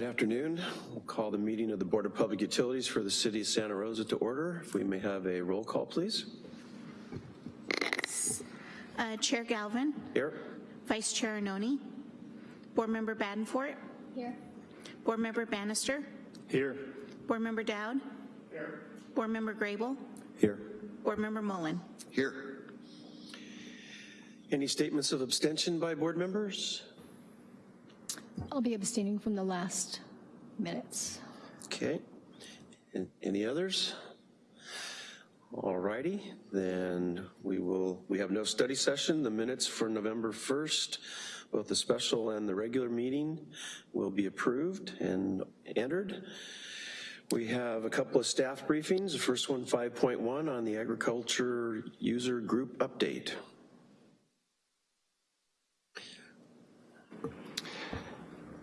Good afternoon. We'll call the meeting of the Board of Public Utilities for the City of Santa Rosa to order. If we may have a roll call, please. Uh, Chair Galvin, Here. Vice Chair Anoni. Board Member Badenfort, Here. Board Member Bannister, Here. Board Member Dowd, Here. Board Member Grable, Here. Board Member Mullen. Here. Any statements of abstention by board members? I'll be abstaining from the last minutes. Okay. Any others? All righty, then we will, we have no study session. The minutes for November 1st, both the special and the regular meeting will be approved and entered. We have a couple of staff briefings. The first one, 5.1, on the agriculture user group update.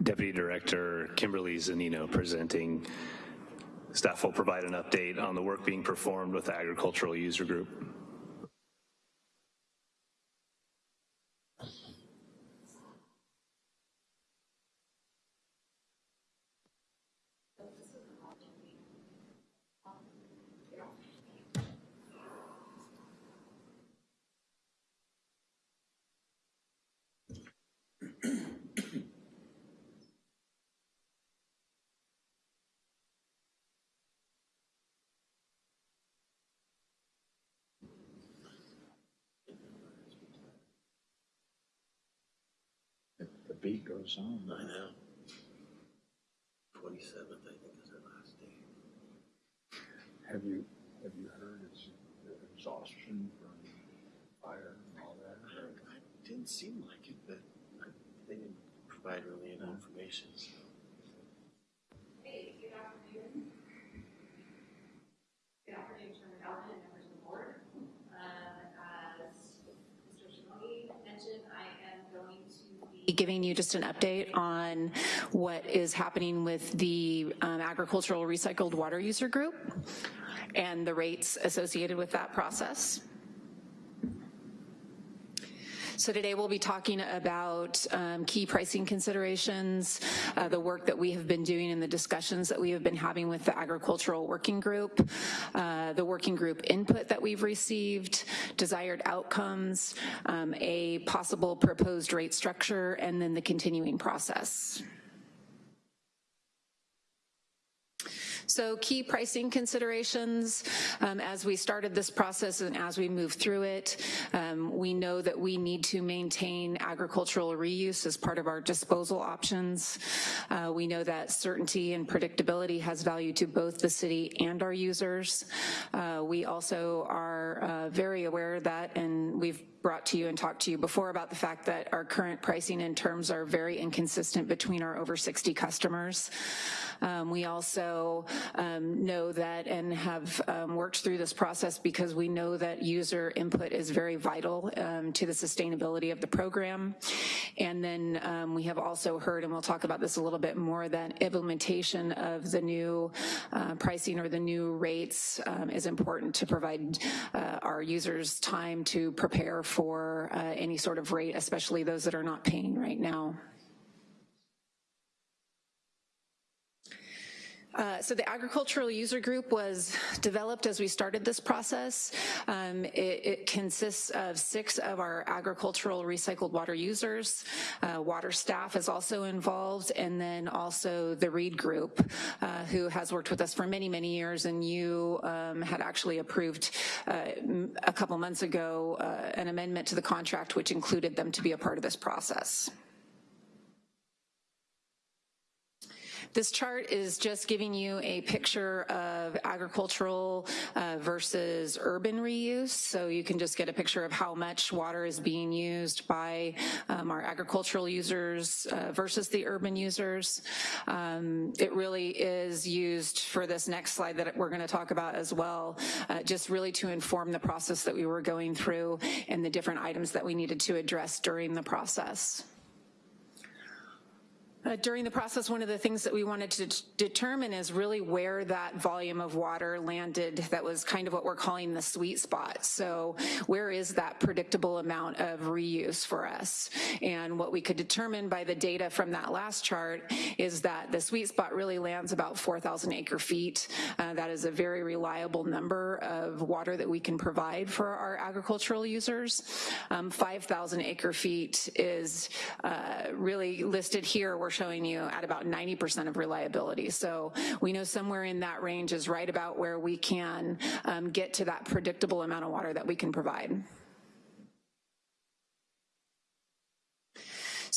Deputy Director Kimberly Zunino presenting. Staff will provide an update on the work being performed with the agricultural user group. Beat goes on. I know. 27th, I think, is our last day. Have you, have you heard it's exhaustion from fire and all that? I didn't seem like it, but they didn't provide really enough information, so. Hey, good afternoon. Good afternoon, Chairman Galvin and members of the board. Um, As Mr. Shimoni mentioned, I am going to be giving you just an update on what is happening with the um, agricultural recycled water user group and the rates associated with that process. So today we'll be talking about um, key pricing considerations, uh, the work that we have been doing and the discussions that we have been having with the agricultural working group, uh, the working group input that we've received, desired outcomes, um, a possible proposed rate structure, and then the continuing process. So key pricing considerations, um, as we started this process and as we move through it, um, we know that we need to maintain agricultural reuse as part of our disposal options. Uh, we know that certainty and predictability has value to both the city and our users. Uh, we also are uh, very aware of that, and we've brought to you and talked to you before about the fact that our current pricing and terms are very inconsistent between our over 60 customers. Um, we also um, know that and have um, worked through this process because we know that user input is very vital um, to the sustainability of the program. And then um, we have also heard, and we'll talk about this a little bit more, that implementation of the new uh, pricing or the new rates um, is important to provide uh, our users time to prepare for uh, any sort of rate, especially those that are not paying right now. Uh, so the agricultural user group was developed as we started this process. Um, it, it, consists of six of our agricultural recycled water users. Uh, water staff is also involved, and then also the Reed group, uh, who has worked with us for many, many years, and you um, had actually approved uh, a couple months ago uh, an amendment to the contract which included them to be a part of this process. This chart is just giving you a picture of agricultural uh, versus urban reuse. So you can just get a picture of how much water is being used by um, our agricultural users uh, versus the urban users. Um, it really is used for this next slide that we're gonna talk about as well, uh, just really to inform the process that we were going through and the different items that we needed to address during the process. Uh, During the process, one of the things that we wanted to determine is really where that volume of water landed that was kind of what we're calling the sweet spot. So where is that predictable amount of reuse for us? And what we could determine by the data from that last chart is that the sweet spot really lands about 4,000 acre feet. Uh, That is a very reliable number of water that we can provide for our agricultural users. Um, 5,000 acre feet is uh, really listed here. We're showing you at about 90% of reliability. So we know somewhere in that range is right about where we can um, get to that predictable amount of water that we can provide.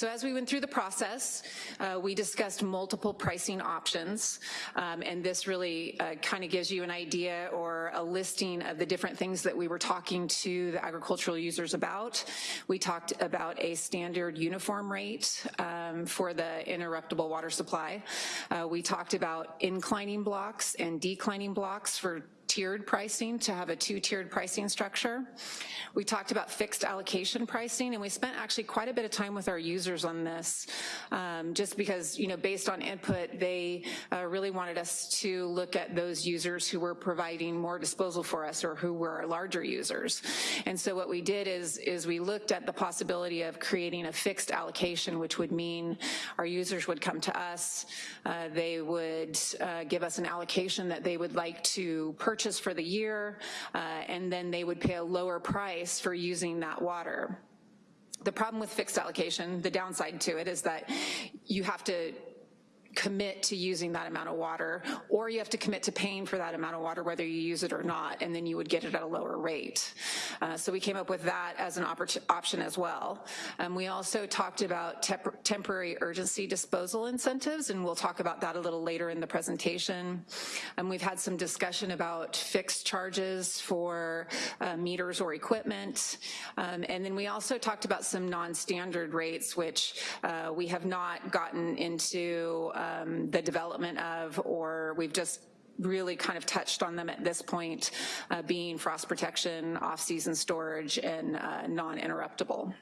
So as we went through the process, uh, we discussed multiple pricing options, um, and this really uh, kind of gives you an idea or a listing of the different things that we were talking to the agricultural users about. We talked about a standard uniform rate um, for the interruptible water supply. Uh, we talked about inclining blocks and declining blocks for tiered pricing to have a two-tiered pricing structure. We talked about fixed allocation pricing, and we spent actually quite a bit of time with our users on this, um, just because, you know, based on input, they uh, really wanted us to look at those users who were providing more disposal for us or who were our larger users. And so what we did is, is we looked at the possibility of creating a fixed allocation, which would mean our users would come to us, uh, they would uh, give us an allocation that they would like to purchase for the year, uh, and then they would pay a lower price for using that water. The problem with fixed allocation, the downside to it is that you have to commit to using that amount of water, or you have to commit to paying for that amount of water whether you use it or not, and then you would get it at a lower rate. Uh, so we came up with that as an option as well. Um, we also talked about tep temporary urgency disposal incentives, and we'll talk about that a little later in the presentation. And we've had some discussion about fixed charges for uh, meters or equipment. Um, and then we also talked about some non-standard rates, which uh, we have not gotten into um, the development of, or we've just really kind of touched on them at this point, uh, being frost protection, off-season storage, and uh, non-interruptible.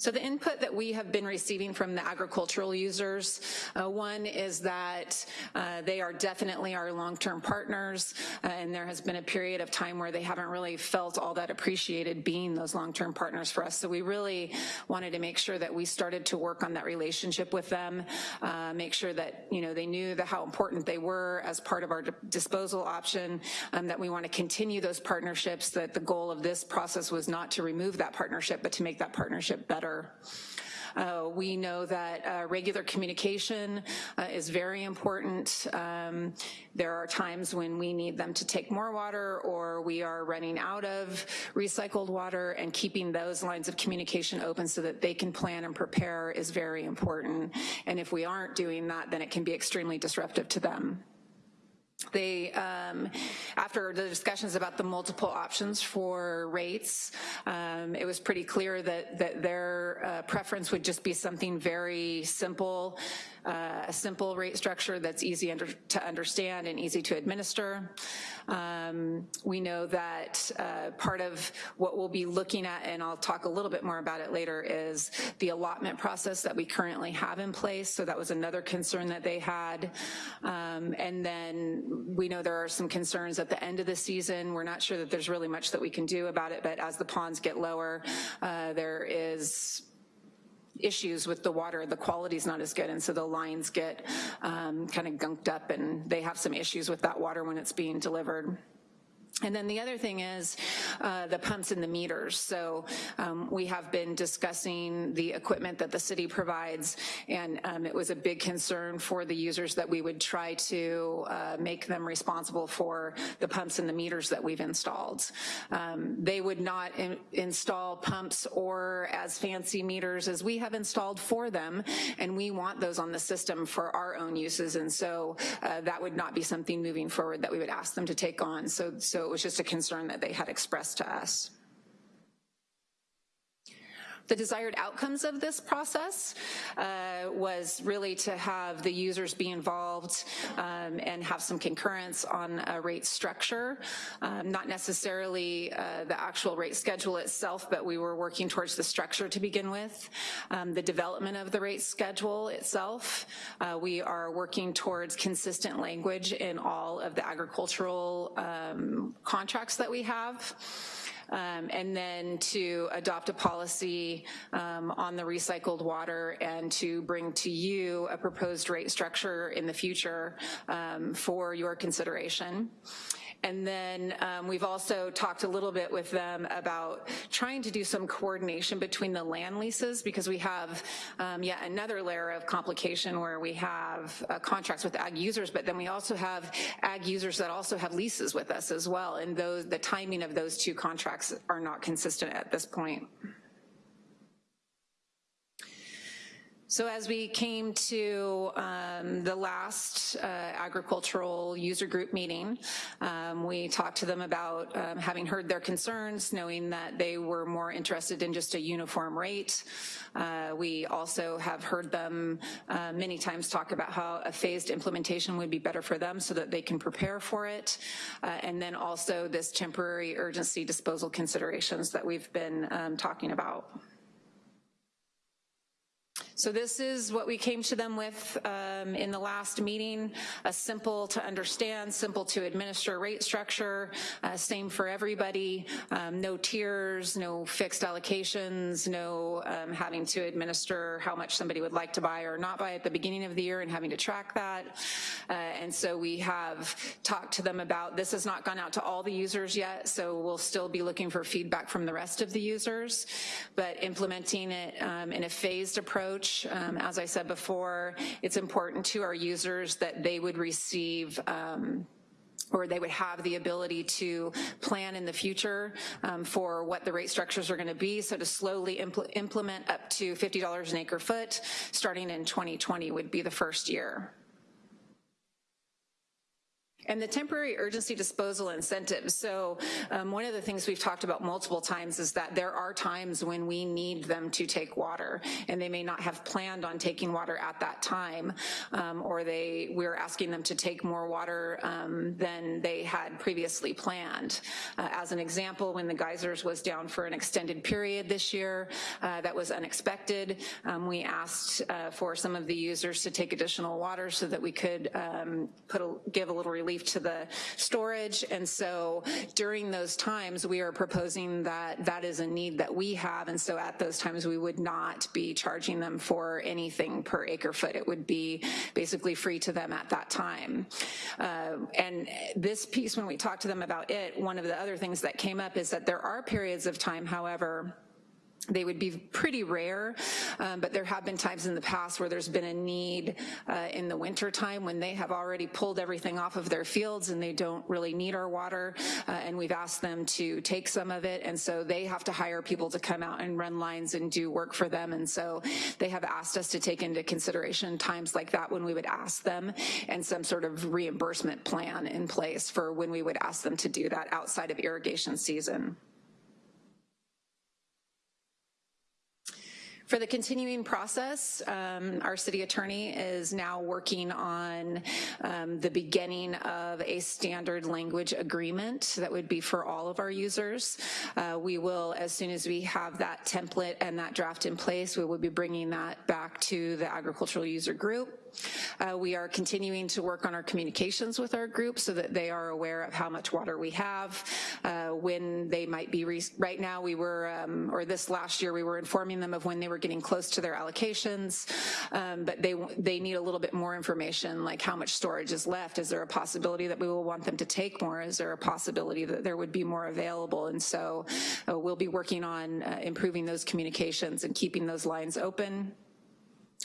So the input that we have been receiving from the agricultural users, uh, one is that uh, they are definitely our long-term partners, uh, and there has been a period of time where they haven't really felt all that appreciated being those long-term partners for us. So we really wanted to make sure that we started to work on that relationship with them, uh, make sure that you know they knew the, how important they were as part of our disposal option, um, that we want to continue those partnerships, that the goal of this process was not to remove that partnership, but to make that partnership better uh, we know that uh, regular communication uh, is very important. Um, there are times when we need them to take more water or we are running out of recycled water and keeping those lines of communication open so that they can plan and prepare is very important. And if we aren't doing that, then it can be extremely disruptive to them they, um, after the discussions about the multiple options for rates, um, it was pretty clear that, that their uh, preference would just be something very simple, uh, a simple rate structure that's easy under, to understand and easy to administer. Um, we know that uh, part of what we'll be looking at, and I'll talk a little bit more about it later, is the allotment process that we currently have in place. So that was another concern that they had. Um, and then we know there are some concerns at the end of the season. We're not sure that there's really much that we can do about it, but as the ponds get lower, uh, there is issues with the water, the quality's not as good, and so the lines get um, kind of gunked up and they have some issues with that water when it's being delivered. And then the other thing is uh, the pumps and the meters. So um, we have been discussing the equipment that the city provides, and um, it was a big concern for the users that we would try to uh, make them responsible for the pumps and the meters that we've installed. Um, they would not in install pumps or as fancy meters as we have installed for them, and we want those on the system for our own uses, and so uh, that would not be something moving forward that we would ask them to take on. So, so was just a concern that they had expressed to us. The desired outcomes of this process uh, was really to have the users be involved um, and have some concurrence on a rate structure, um, not necessarily uh, the actual rate schedule itself, but we were working towards the structure to begin with. Um, the development of the rate schedule itself, uh, we are working towards consistent language in all of the agricultural um, contracts that we have um, and then to adopt a policy um, on the recycled water and to bring to you a proposed rate structure in the future um, for your consideration. And then um, we've also talked a little bit with them about trying to do some coordination between the land leases because we have um, yet another layer of complication where we have uh, contracts with ag users, but then we also have ag users that also have leases with us as well. And those, the timing of those two contracts are not consistent at this point. So as we came to um, the last uh, agricultural user group meeting, um, we talked to them about um, having heard their concerns, knowing that they were more interested in just a uniform rate. Uh, we also have heard them uh, many times talk about how a phased implementation would be better for them so that they can prepare for it. Uh, and then also this temporary urgency disposal considerations that we've been um, talking about. So this is what we came to them with um, in the last meeting, a simple to understand, simple to administer rate structure, uh, same for everybody, um, no tiers, no fixed allocations, no um, having to administer how much somebody would like to buy or not buy at the beginning of the year and having to track that. Uh, and so we have talked to them about, this has not gone out to all the users yet, so we'll still be looking for feedback from the rest of the users, but implementing it um, in a phased approach um, as I said before, it's important to our users that they would receive um, or they would have the ability to plan in the future um, for what the rate structures are gonna be. So to slowly impl implement up to $50 an acre foot, starting in 2020 would be the first year. And the temporary urgency disposal incentives. So um, one of the things we've talked about multiple times is that there are times when we need them to take water and they may not have planned on taking water at that time um, or they we're asking them to take more water um, than they had previously planned. Uh, as an example, when the geysers was down for an extended period this year, uh, that was unexpected. Um, we asked uh, for some of the users to take additional water so that we could um, put a, give a little relief to the storage. And so during those times, we are proposing that that is a need that we have. And so at those times, we would not be charging them for anything per acre foot. It would be basically free to them at that time. Uh, and this piece, when we talked to them about it, one of the other things that came up is that there are periods of time, however, they would be pretty rare, um, but there have been times in the past where there's been a need uh, in the winter time when they have already pulled everything off of their fields and they don't really need our water, uh, and we've asked them to take some of it, and so they have to hire people to come out and run lines and do work for them, and so they have asked us to take into consideration times like that when we would ask them, and some sort of reimbursement plan in place for when we would ask them to do that outside of irrigation season. For the continuing process, um, our city attorney is now working on um, the beginning of a standard language agreement that would be for all of our users. Uh, we will, as soon as we have that template and that draft in place, we will be bringing that back to the agricultural user group. Uh, we are continuing to work on our communications with our group so that they are aware of how much water we have, uh, when they might be, right now we were, um, or this last year we were informing them of when they were getting close to their allocations, um, but they, they need a little bit more information like how much storage is left. Is there a possibility that we will want them to take more? Is there a possibility that there would be more available? And so uh, we'll be working on uh, improving those communications and keeping those lines open.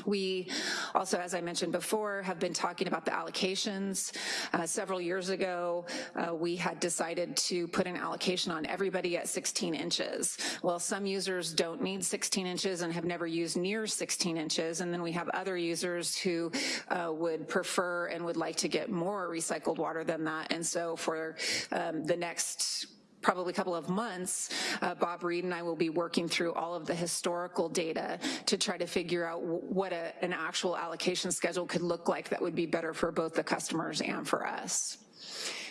We also, as I mentioned before, have been talking about the allocations. Uh, several years ago, uh, we had decided to put an allocation on everybody at 16 inches. Well, some users don't need 16 inches and have never used near 16 inches, and then we have other users who uh, would prefer and would like to get more recycled water than that. And so for um, the next probably a couple of months, uh, Bob Reed and I will be working through all of the historical data to try to figure out what a, an actual allocation schedule could look like that would be better for both the customers and for us.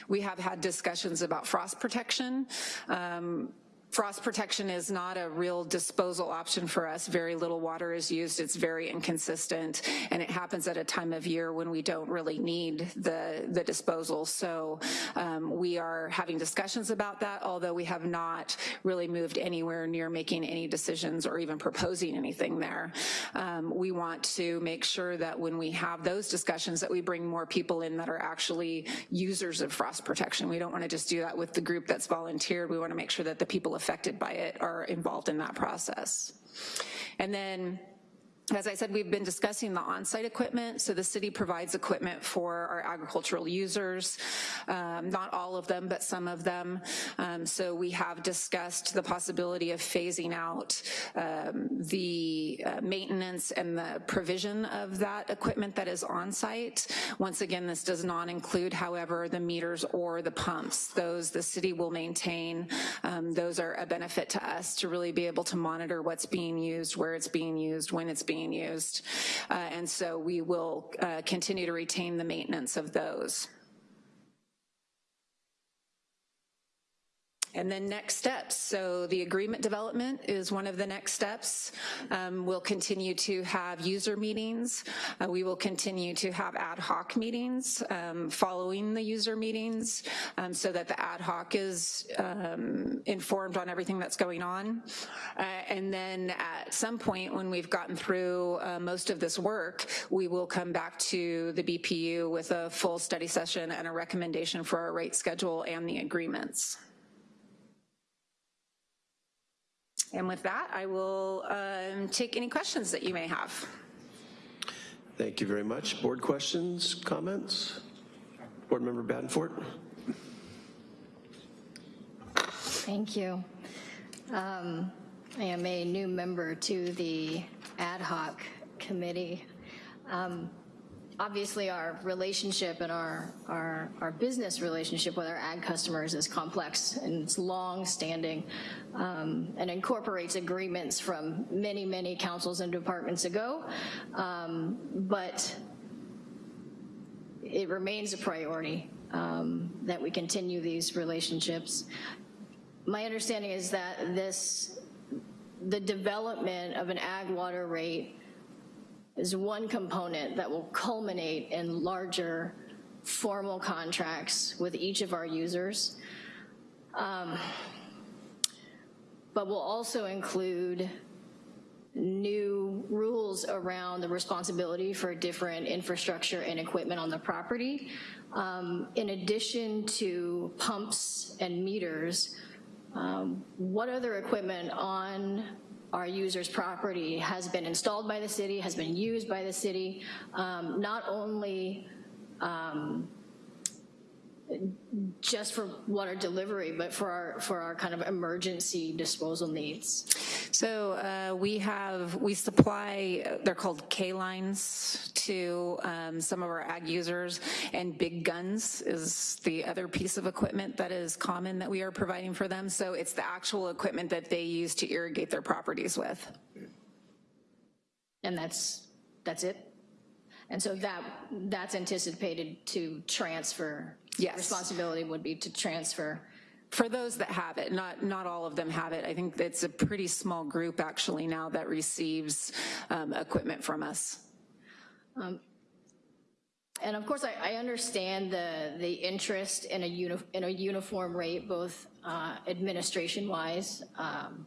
We have had discussions about frost protection. Um, Frost protection is not a real disposal option for us. Very little water is used. It's very inconsistent, and it happens at a time of year when we don't really need the, the disposal. So um, we are having discussions about that, although we have not really moved anywhere near making any decisions or even proposing anything there. Um, we want to make sure that when we have those discussions that we bring more people in that are actually users of frost protection. We don't want to just do that with the group that's volunteered. We want to make sure that the people affected by it are involved in that process. And then as I said, we've been discussing the on-site equipment. So the city provides equipment for our agricultural users, um, not all of them, but some of them. Um, so we have discussed the possibility of phasing out um, the uh, maintenance and the provision of that equipment that is on-site. Once again, this does not include, however, the meters or the pumps. Those the city will maintain. Um, those are a benefit to us to really be able to monitor what's being used, where it's being used, when it's being used. Uh, and so we will uh, continue to retain the maintenance of those. And then next steps. So the agreement development is one of the next steps. Um, we'll continue to have user meetings. Uh, we will continue to have ad hoc meetings um, following the user meetings um, so that the ad hoc is um, informed on everything that's going on. Uh, and then at some point when we've gotten through uh, most of this work, we will come back to the BPU with a full study session and a recommendation for our rate schedule and the agreements. And with that, I will um, take any questions that you may have. Thank you very much. Board questions, comments? Board Member Badenfort? Thank you. Um, I am a new member to the ad hoc committee. Um, Obviously, our relationship and our, our, our business relationship with our ag customers is complex and it's long-standing um, and incorporates agreements from many, many councils and departments ago. Um, But it remains a priority um, that we continue these relationships. My understanding is that this, the development of an ag water rate is one component that will culminate in larger formal contracts with each of our users. Um, But will also include new rules around the responsibility for different infrastructure and equipment on the property. Um, In addition to pumps and meters, um, what other equipment on our user's property has been installed by the city, has been used by the city, um, not only um, just for water delivery, but for our, for our kind of emergency disposal needs. So uh, we have, we supply, they're called K-lines to um, some of our ag users, and big guns is the other piece of equipment that is common that we are providing for them. So it's the actual equipment that they use to irrigate their properties with. And that's, that's it? And so that, that's anticipated to transfer? Yes. Responsibility would be to transfer? For those that have it, not, not all of them have it. I think it's a pretty small group actually now that receives um, equipment from us. And of course, I, I understand the, the interest in a uni, in a uniform rate, both uh, administration-wise, um,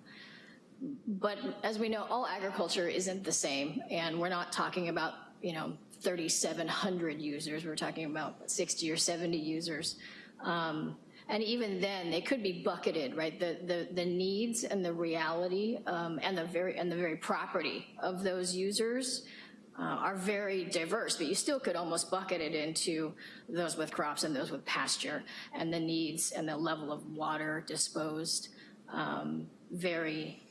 but as we know, all agriculture isn't the same, and we're not talking about, you know, 3,700 users, we're talking about 60 or 70 users. Um, and even then, they could be bucketed, right? The, the, the needs and the reality um, and the very, and the very property of those users uh, are very diverse, but you still could almost bucket it into those with crops and those with pasture, and the needs and the level of water disposed um, very,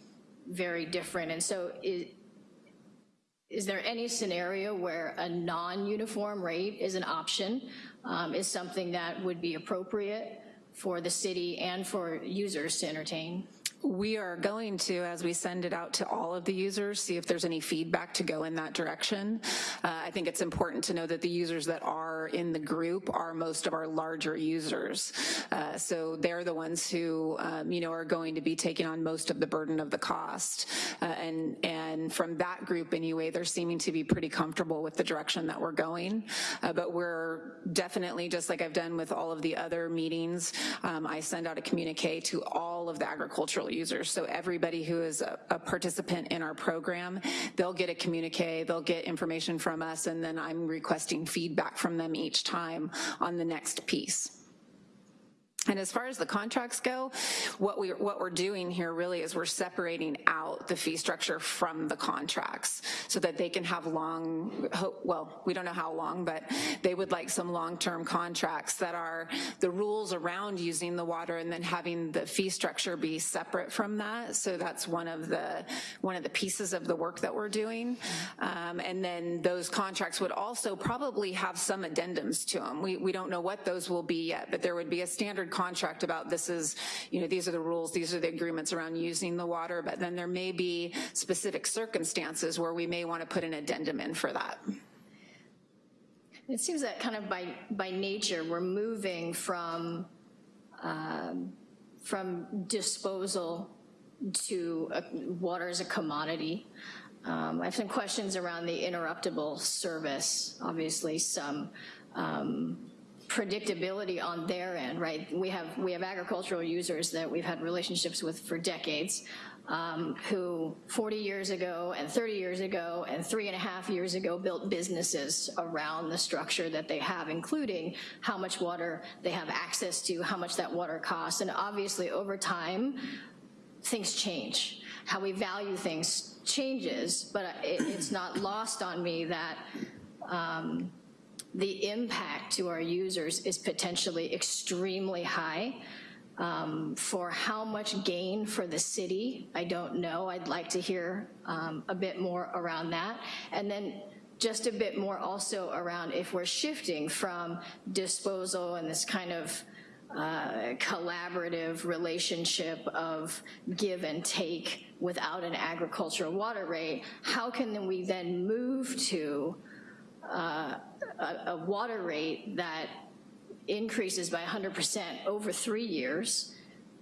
very different. And so is, is there any scenario where a non-uniform rate is an option, um, is something that would be appropriate for the city and for users to entertain? We are going to, as we send it out to all of the users, see if there's any feedback to go in that direction. Uh, I think it's important to know that the users that are in the group are most of our larger users. Uh, so they're the ones who, um, you know, are going to be taking on most of the burden of the cost. Uh, and, and from that group anyway, they're seeming to be pretty comfortable with the direction that we're going. Uh, but we're definitely, just like I've done with all of the other meetings, um, I send out a communique to all of the agricultural users. So everybody who is a, a participant in our program, they'll get a communique, they'll get information from us, and then I'm requesting feedback from them each time on the next piece. And as far as the contracts go, what, we, what we're doing here really is we're separating out the fee structure from the contracts so that they can have long, well, we don't know how long, but they would like some long-term contracts that are the rules around using the water and then having the fee structure be separate from that. So that's one of the, one of the pieces of the work that we're doing. Um, and then those contracts would also probably have some addendums to them. We, we don't know what those will be yet, but there would be a standard contract about this is, you know, these are the rules, these are the agreements around using the water, but then there may be specific circumstances where we may want to put an addendum in for that. It seems that kind of by, by nature, we're moving from, um, from disposal to uh, water as a commodity. Um, I have some questions around the interruptible service, obviously some um, predictability on their end, right? We have, we have agricultural users that we've had relationships with for decades um, who 40 years ago and 30 years ago and three and a half years ago built businesses around the structure that they have, including how much water they have access to, how much that water costs. And obviously over time, things change. How we value things changes, but it, it's not lost on me that um, the impact to our users is potentially extremely high. Um, for how much gain for the city, I don't know. I'd like to hear um, a bit more around that. And then just a bit more also around if we're shifting from disposal and this kind of uh, collaborative relationship of give and take without an agricultural water rate, how can we then move to uh, a, water rate that increases by 100% over three years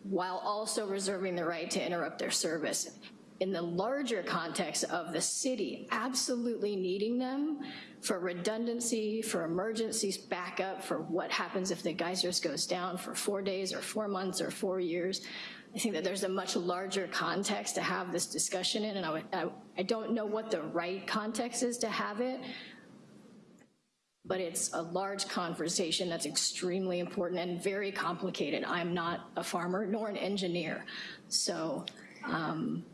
while also reserving the right to interrupt their service. In the larger context of the city absolutely needing them for redundancy, for emergencies, backup, for what happens if the geysers goes down for four days or four months or four years. I think that there's a much larger context to have this discussion in, and I, I, I don't know what the right context is to have it, but it's a large conversation that's extremely important and very complicated. I'm not a farmer nor an engineer. So um,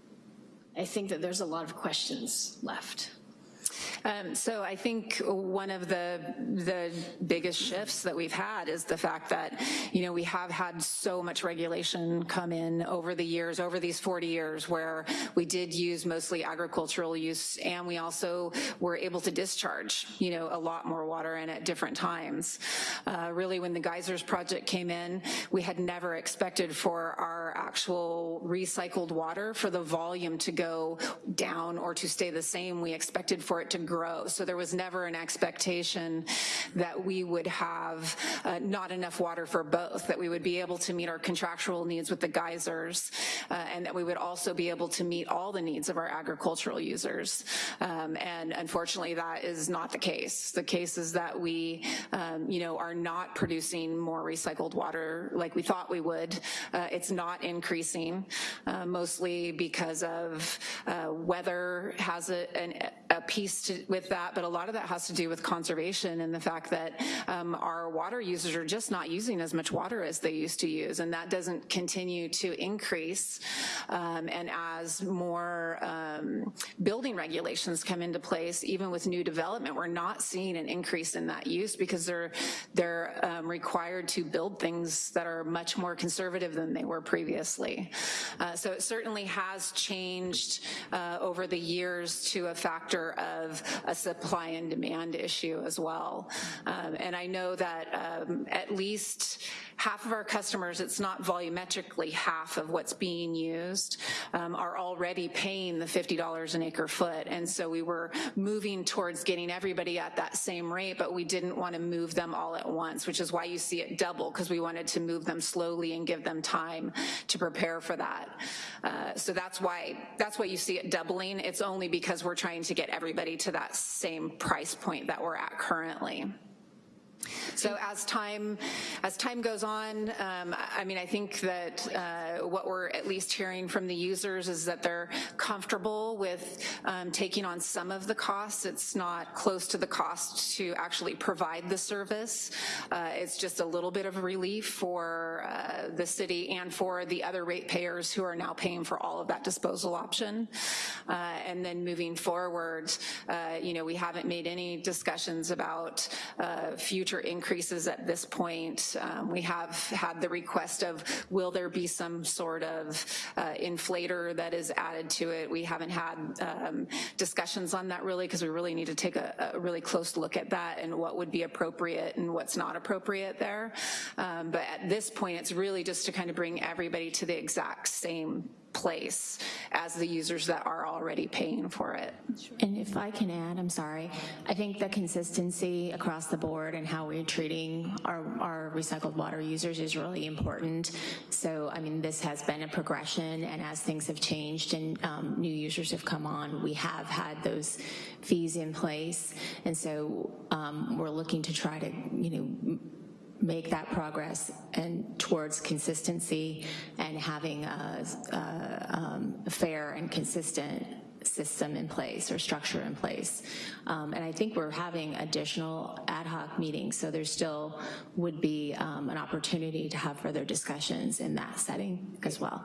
I think that there's a lot of questions left. Um, so I think one of the the biggest shifts that we've had is the fact that, you know, we have had so much regulation come in over the years, over these 40 years, where we did use mostly agricultural use, and we also were able to discharge, you know, a lot more water in at different times. Uh, really, when the geysers project came in, we had never expected for our actual recycled water for the volume to go down or to stay the same. We expected for it to grow. So there was never an expectation that we would have uh, not enough water for both, that we would be able to meet our contractual needs with the geysers, uh, and that we would also be able to meet all the needs of our agricultural users. Um, and unfortunately, that is not the case. The case is that we, um, you know, are not producing more recycled water like we thought we would. Uh, it's not increasing, uh, mostly because of uh, weather has a, an, a piece to, with that, but a lot of that has to do with conservation and the fact that um, our water users are just not using as much water as they used to use, and that doesn't continue to increase. Um, and as more um, building regulations come into place, even with new development, we're not seeing an increase in that use because they're they're um, required to build things that are much more conservative than they were previously. Uh, so it certainly has changed uh, over the years to a factor of a supply and demand issue as well. Um, and I know that um, at least half of our customers, it's not volumetrically half of what's being used, um, are already paying the $50 an acre foot. And so we were moving towards getting everybody at that same rate, but we didn't want to move them all at once, which is why you see it double, because we wanted to move them slowly and give them time to prepare for that. Uh, So that's why, that's why you see it doubling. It's only because we're trying to get everybody to that same price point that we're at currently. So as time, as time goes on, um, I mean, I think that uh, what we're at least hearing from the users is that they're comfortable with um, taking on some of the costs. It's not close to the cost to actually provide the service. Uh, It's just a little bit of relief for uh, the city and for the other ratepayers who are now paying for all of that disposal option. Uh, And then moving forward, uh, you know, we haven't made any discussions about uh, future increases at this point. Um, We have had the request of, will there be some sort of uh, inflator that is added to it? We haven't had um, discussions on that really, because we really need to take a, a really close look at that and what would be appropriate and what's not appropriate there. Um, But at this point, it's really just to kind of bring everybody to the exact same place as the users that are already paying for it. And if I can add, I'm sorry, I think the consistency across the board and how we're treating our, our recycled water users is really important. So, I mean, this has been a progression, and as things have changed and um, new users have come on, we have had those fees in place. And so um, we're looking to try to, you know, make that progress and towards consistency and having a, a, um, fair and consistent system in place or structure in place. Um, and I think we're having additional ad hoc meetings, so there still would be um, an opportunity to have further discussions in that setting as well.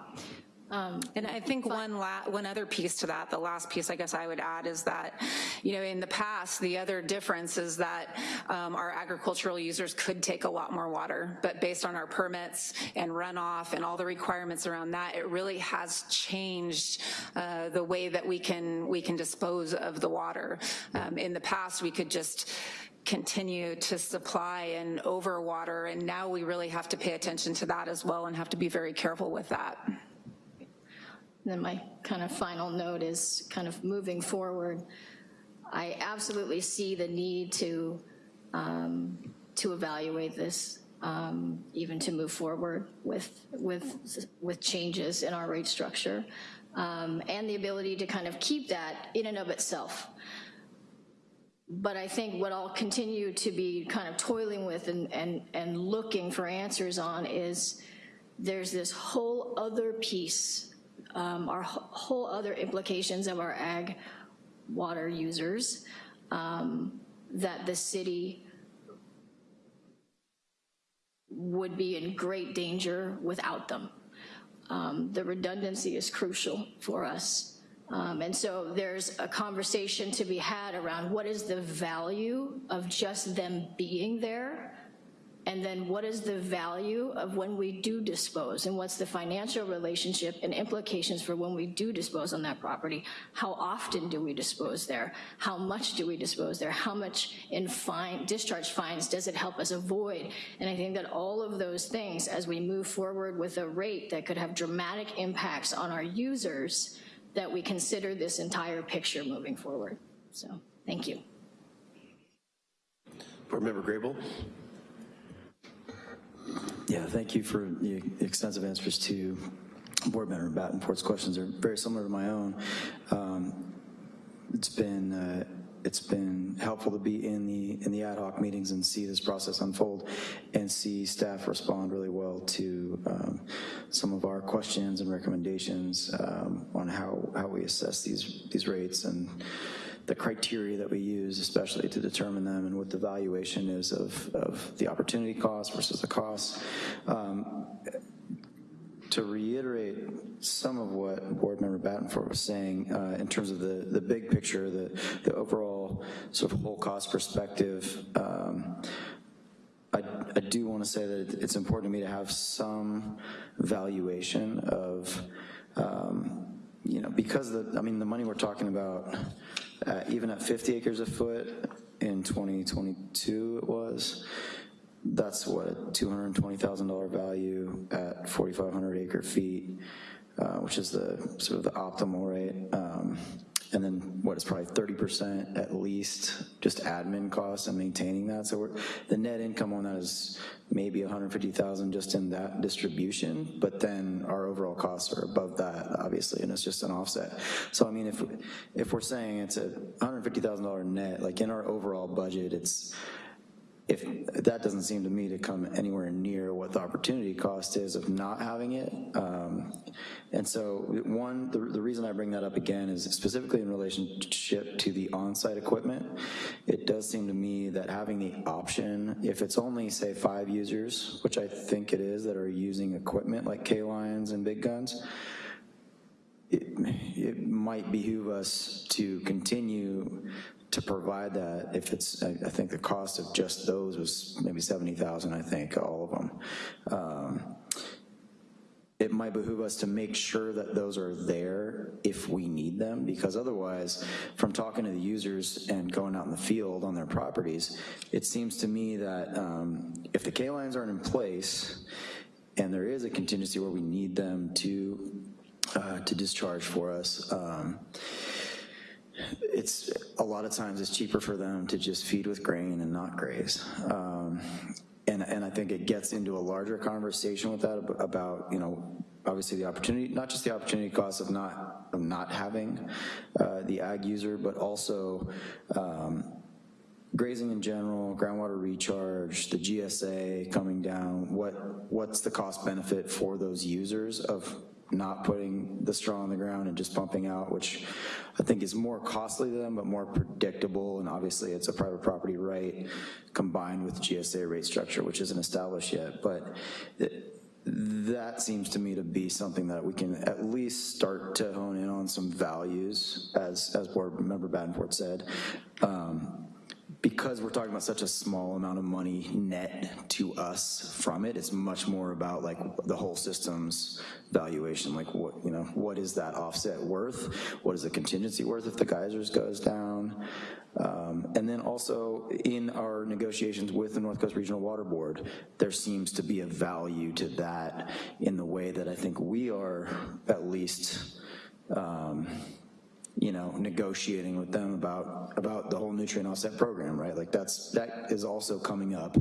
And I think one la, one other piece to that, the last piece I guess I would add is that, you know, in the past, the other difference is that um, our agricultural users could take a lot more water, but based on our permits and runoff and all the requirements around that, it really has changed uh, the way that we can, we can dispose of the water. Um, In the past, we could just continue to supply and overwater, and now we really have to pay attention to that as well and have to be very careful with that. Then my kind of final note is kind of moving forward. I absolutely see the need to, um, to evaluate this, um, even to move forward with, with, with changes in our rate structure, um, and the ability to kind of keep that in and of itself. But I think what I'll continue to be kind of toiling with and, and, and looking for answers on is there's this whole other piece um, our whole other implications of our ag water users um, that the city would be in great danger without them. Um, The redundancy is crucial for us. Um, And so there's a conversation to be had around what is the value of just them being there and then what is the value of when we do dispose? And what's the financial relationship and implications for when we do dispose on that property? How often do we dispose there? How much do we dispose there? How much in fine, discharge fines does it help us avoid? And I think that all of those things, as we move forward with a rate that could have dramatic impacts on our users, that we consider this entire picture moving forward. So, thank you. Board Member Grable? Yeah, thank you for the extensive answers to Board Member Badenfort's questions. They're very similar to my own. Um, It's been, uh, it's been helpful to be in the, in the ad hoc meetings and see this process unfold and see staff respond really well to um, some of our questions and recommendations um, on how, how we assess these, these rates and the criteria that we use, especially to determine them and what the valuation is of, of the opportunity cost versus the cost. Um, to reiterate some of what Board Member Badenfort was saying uh, in terms of the, the big picture, the, the overall sort of whole cost perspective, um, I, I do want to say that it's important to me to have some valuation of, um, you know, because the, I mean, the money we're talking about, uh, even at 50 acres a foot in 2022 it was, that's what, a $220,000 value at 4,500 acre feet, uh, which is the sort of the optimal rate. Um, And then what is probably 30% at least, just admin costs and maintaining that. So the net income on that is maybe 150,000 just in that distribution, but then our overall costs are above that, obviously, and it's just an offset. So I mean, if, if we're saying it's a $150,000 net, like in our overall budget, it's, if, that doesn't seem to me to come anywhere near what the opportunity cost is of not having it. Um, And so, one, the, the reason I bring that up again is specifically in relationship to the on-site equipment. It does seem to me that having the option, if it's only, say, five users, which I think it is, that are using equipment like K-Lines and Big Guns, it, it might behoove us to continue to provide that if it's, I, I think the cost of just those was maybe 70,000, I think, all of them. Um, it might behoove us to make sure that those are there if we need them, because otherwise, from talking to the users and going out in the field on their properties, it seems to me that um, if the K-lines aren't in place, and there is a contingency where we need them to, uh, to discharge for us, um, it's, a lot of times it's cheaper for them to just feed with grain and not graze. Um, and, and I think it gets into a larger conversation with that about, you know, obviously the opportunity, not just the opportunity cost of not, of not having uh, the ag user, but also um, grazing in general, groundwater recharge, the GSA coming down, what, what's the cost benefit for those users of not putting the straw on the ground and just pumping out, which I think is more costly to them, but more predictable, and obviously it's a private property right combined with GSA rate structure, which isn't established yet, but that seems to me to be something that we can at least start to hone in on some values, as, as Board Member Badenfort said. Um, because we're talking about such a small amount of money net to us from it, it's much more about like the whole system's valuation, like what, you know, what is that offset worth? What is the contingency worth if the geysers goes down? Um, and then also in our negotiations with the North Coast Regional Water Board, there seems to be a value to that in the way that I think we are at least, um, you know, negotiating with them about, about the whole nutrient offset program, right? Like that's, that is also coming up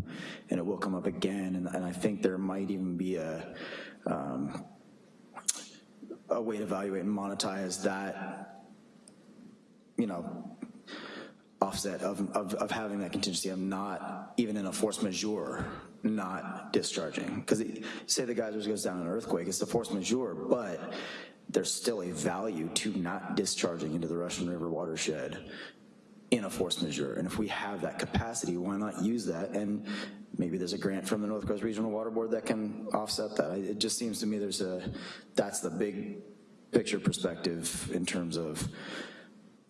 and it will come up again. And, and I think there might even be a, um, a way to evaluate and monetize that, you know, offset of, of, of having that contingency of not, even in a force majeure, not discharging. Because say the geysers goes down in an earthquake, it's a force majeure, but there's still a value to not discharging into the Russian River watershed in a force majeure. And if we have that capacity, why not use that? And maybe there's a grant from the North Coast Regional Water Board that can offset that. It just seems to me there's a, that's the big picture perspective in terms of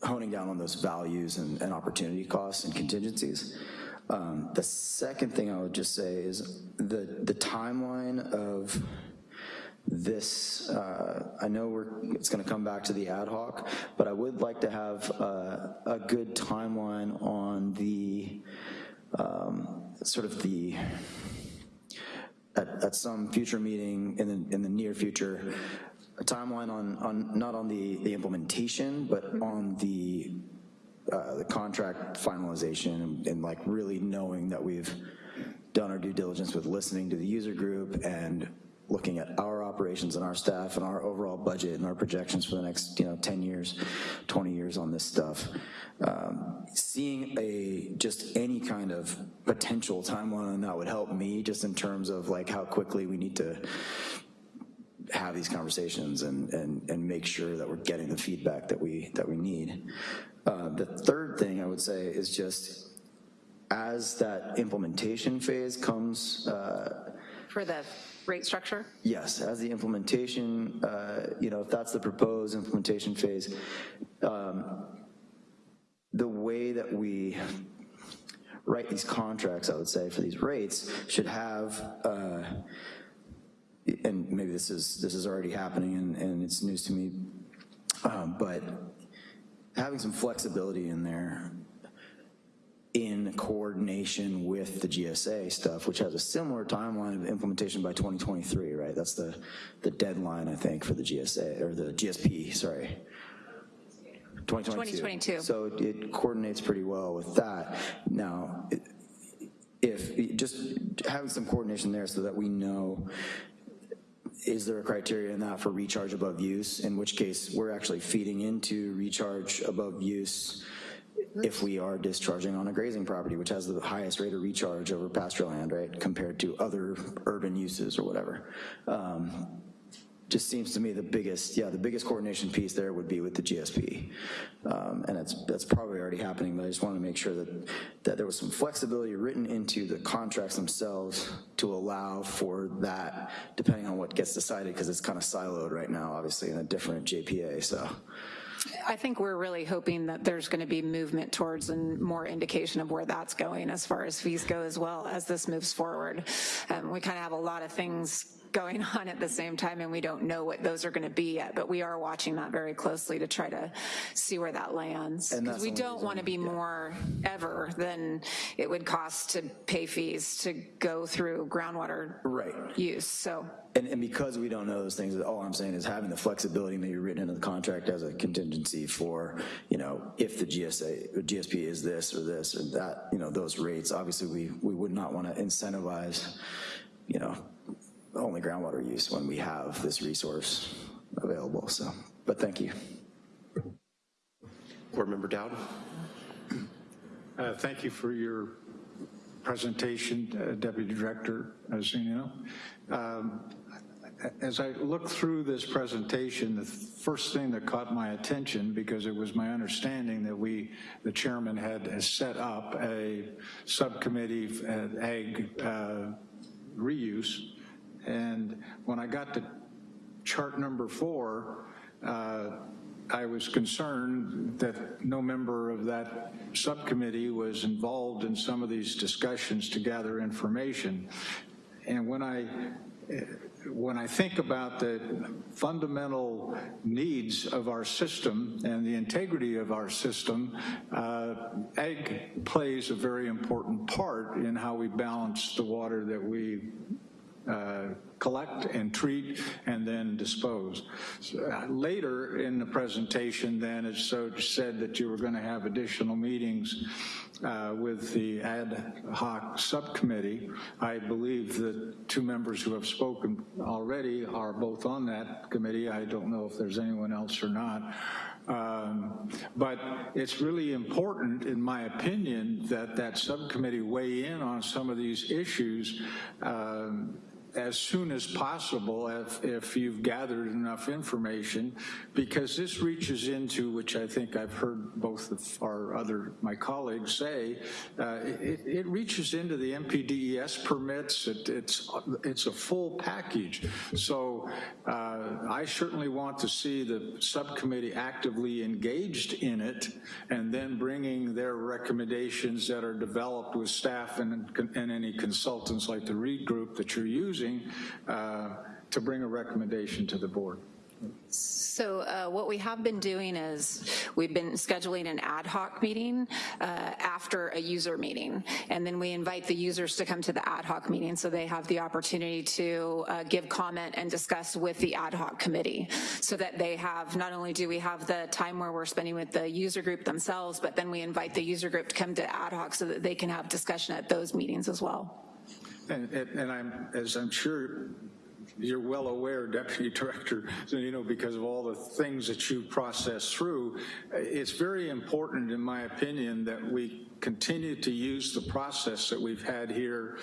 honing down on those values and, and opportunity costs and contingencies. Um, the second thing I would just say is the, the timeline of this, uh, I know we're, it's gonna come back to the ad hoc, but I would like to have uh, a good timeline on the, um, sort of the, at, at some future meeting in the, in the near future, a timeline on, on, not on the, the implementation, but on the, uh, the contract finalization and, and like really knowing that we've done our due diligence with listening to the user group and looking at our operations and our staff and our overall budget and our projections for the next, you know, 10 years, 20 years on this stuff. Um, seeing a, just any kind of potential timeline on that would help me just in terms of like how quickly we need to have these conversations and, and, and make sure that we're getting the feedback that we, that we need. Uh, the third thing I would say is just as that implementation phase comes, uh, For the rate structure? yes, as the implementation, uh, you know, if that's the proposed implementation phase, um, the way that we write these contracts, I would say, for these rates should have, uh, and maybe this is, this is already happening and, and it's news to me, um, but having some flexibility in there in coordination with the GSA stuff, which has a similar timeline of implementation by 2023, right? That's the, the deadline, I think, for the GSA, or the GSP, sorry. 2022. 2022. So it coordinates pretty well with that. Now, it- if, just having some coordination there so that we know, is there a criteria in that for recharge above use? In which case, we're actually feeding into recharge above use if we are discharging on a grazing property, which has the highest rate of recharge over pasture land, right, compared to other urban uses or whatever. Um, Just seems to me the biggest, yeah, the biggest coordination piece there would be with the GSP. Um, And it's, that's probably already happening, but I just want to make sure that, that there was some flexibility written into the contracts themselves to allow for that, depending on what gets decided, because it's kind of siloed right now, obviously, in a different JPA, so. I think we're really hoping that there's going to be movement towards and more indication of where that's going as far as fees go as well as this moves forward. Um, We kind of have a lot of things going on at the same time and we don't know what those are going to be yet, but we are watching that very closely to try to see where that lands. Because we don't want to be more ever than it would cost to pay fees to go through groundwater Right. use, so. And, and because we don't know those things, all I'm saying is having the flexibility maybe written into the contract as a contingency for, you know, if the GSA, or GSP is this or this or that, you know, those rates, obviously we, we would not want to incentivize, you know, only groundwater use when we have this resource available, so, but thank you. Board Member Dowd? Uh, Thank you for your presentation, uh, Deputy Director Zunino. Um, As I looked through this presentation, the first thing that caught my attention, because it was my understanding that we, the chairman had set up a subcommittee, uh, ag uh, reuse, and when I got to chart number four, uh, I was concerned that no member of that subcommittee was involved in some of these discussions to gather information. And when I, eh, when I think about the fundamental needs of our system and the integrity of our system, uh, ag plays a very important part in how we balance the water that we uh, collect and treat and then dispose. So, uh, Later in the presentation then, it so said that you were going to have additional meetings uh, with the ad hoc subcommittee. I believe the two members who have spoken already are both on that committee. I don't know if there's anyone else or not. Um, But it's really important, in my opinion, that that subcommittee weigh in on some of these issues um, as soon as possible if, if you've gathered enough information, because this reaches into, which I think I've heard both of our other, my colleagues say, uh, it, it reaches into the NPDES permits, it, it's, it's a full package. So uh, I certainly want to see the subcommittee actively engaged in it and then bringing their recommendations that are developed with staff and, and any consultants like the Reed Group that you're using uh, to bring a recommendation to the board. So uh, what we have been doing is we've been scheduling an ad hoc meeting uh, after a user meeting. And then we invite the users to come to the ad hoc meeting so they have the opportunity to uh, give comment and discuss with the ad hoc committee so that they have, not only do we have the time where we're spending with the user group themselves, but then we invite the user group to come to ad hoc so that they can have discussion at those meetings as well. And, and and I'm, as I'm sure you're well aware, Deputy Director, you know, because of all the things that you process through, it's very important, in my opinion, that we continue to use the process that we've had here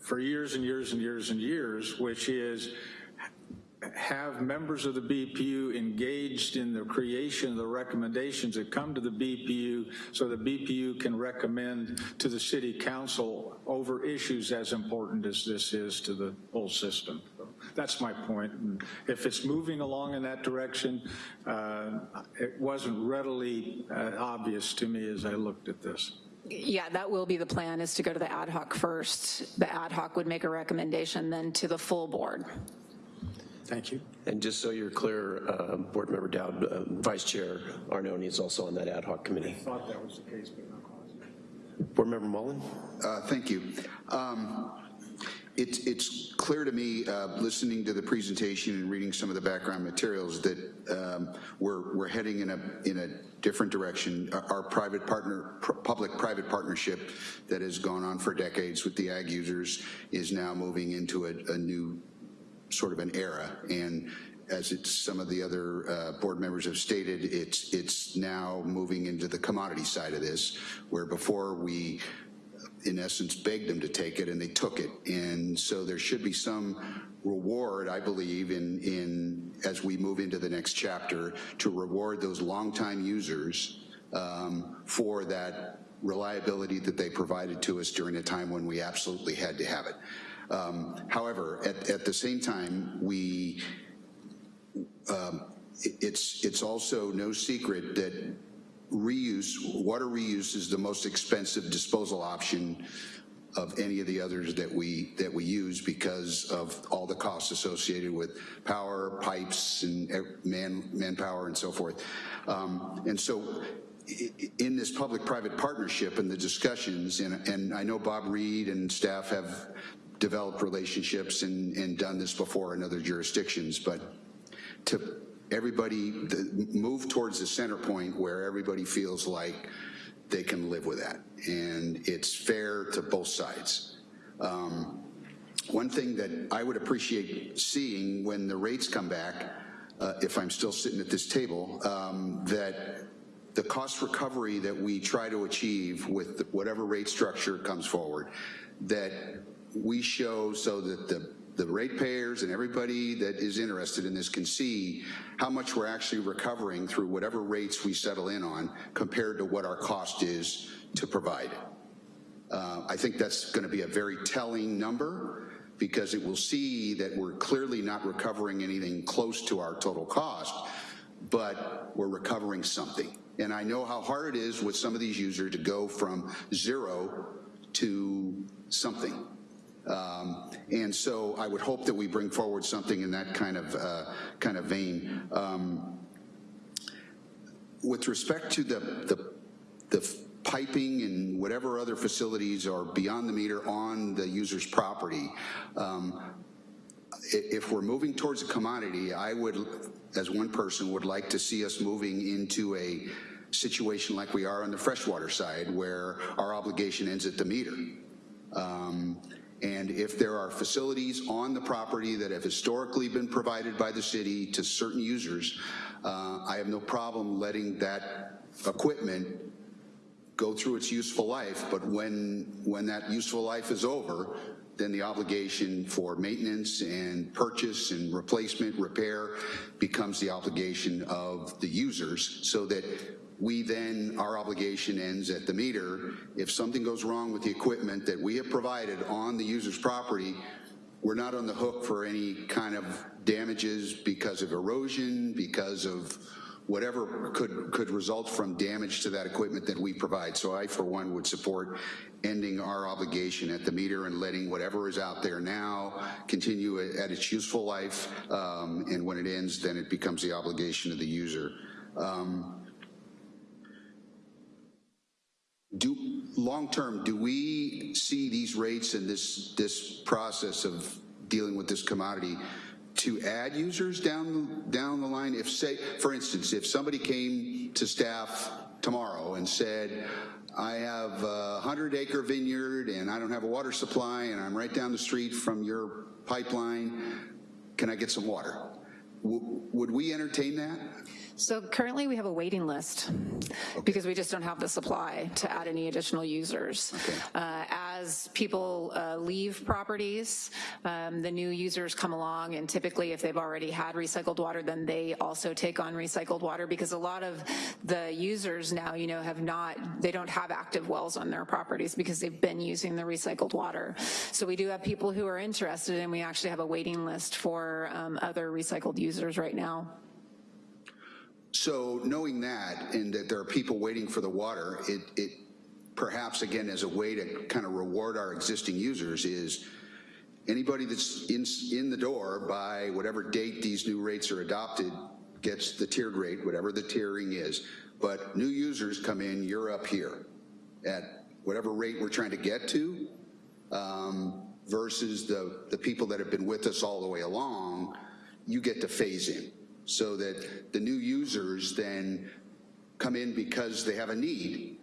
for years and years and years and years, which is have members of the BPU engaged in the creation of the recommendations that come to the BPU so the BPU can recommend to the city council over issues as important as this is to the whole system. That's my point. And if it's moving along in that direction, uh, it wasn't readily uh, obvious to me as I looked at this. Yeah, that will be the plan, is to go to the ad hoc first. The ad hoc would make a recommendation then to the full board. Thank you. And just so you're clear, uh, Board Member Dowd, uh, Vice Chair Arnone is also on that ad hoc committee. thought that was the case, but not quite. Board Member Mullen? Uh, Thank you. Um, It's, it's clear to me, uh, listening to the presentation and reading some of the background materials, that um, we're, we're heading in a, in a different direction. Our- Our private partner, pr- public-private partnership that has gone on for decades with the ag users is now moving into a, a new sort of an era. And as some of the other uh, board members have stated, it's, it's now moving into the commodity side of this, where before we, in essence, begged them to take it and they took it. And so there should be some reward, I believe, in, in, as we move into the next chapter, to reward those longtime users um, for that reliability that they provided to us during a time when we absolutely had to have it. Um, However, at, at the same time, we, um, it- it's, it's also no secret that reuse, water reuse is the most expensive disposal option of any of the others that we, that we use because of all the costs associated with power, pipes, and man, manpower and so forth. Um, And so in this public-private partnership and the discussions, and, and I know Bob Reed and staff have developed relationships and, and done this before in other jurisdictions, but to everybody, the- move towards the center point where everybody feels like they can live with that. And it's fair to both sides. Um, One thing that I would appreciate seeing when the rates come back, uh, if I'm still sitting at this table, um, that the cost recovery that we try to achieve with whatever rate structure comes forward, that we show so that the, the ratepayers and everybody that is interested in this can see how much we're actually recovering through whatever rates we settle in on compared to what our cost is to provide. Uh, I think that's going to be a very telling number because it will see that we're clearly not recovering anything close to our total cost, but we're recovering something. And I know how hard it is with some of these users to go from zero to something. Um, And so I would hope that we bring forward something in that kind of, uh, kind of vein. Um, With respect to the, the, the piping and whatever other facilities are beyond the meter on the user's property, um, if we're moving towards a commodity, I would, as one person, would like to see us moving into a situation like we are on the freshwater side, where our obligation ends at the meter. Um, And if there are facilities on the property that have historically been provided by the city to certain users, uh, I have no problem letting that equipment go through its useful life, but when, when that useful life is over, then the obligation for maintenance and purchase and replacement, repair becomes the obligation of the users, so that we then, our obligation ends at the meter. If something goes wrong with the equipment that we have provided on the user's property, we're not on the hook for any kind of damages because of erosion, because of whatever could, could result from damage to that equipment that we provide. So I, for one, would support ending our obligation at the meter and letting whatever is out there now continue at its useful life. Um, and when it ends, then it becomes the obligation of the user. Um, do, long-term, do we see these rates and this, this process of dealing with this commodity to add users down, down the line? If say, for instance, if somebody came to staff tomorrow and said, I have a hundred acre vineyard and I don't have a water supply and I'm right down the street from your pipeline, can I get some water? W- Would we entertain that? So currently, we have a waiting list because we just don't have the supply to add any additional users. Uh, As people uh, leave properties, um, the new users come along, and typically, if they've already had recycled water, then they also take on recycled water because a lot of the users now, you know, have not, they don't have active wells on their properties because they've been using the recycled water. So we do have people who are interested, and we actually have a waiting list for um, other recycled users right now. So knowing that, and that there are people waiting for the water, it, it perhaps, again, as a way to kind of reward our existing users is anybody that's in, in the door by whatever date these new rates are adopted gets the tiered rate, whatever the tiering is. But new users come in, you're up here at whatever rate we're trying to get to, um, versus the, the people that have been with us all the way along, you get to phase in. So that the new users then come in because they have a need.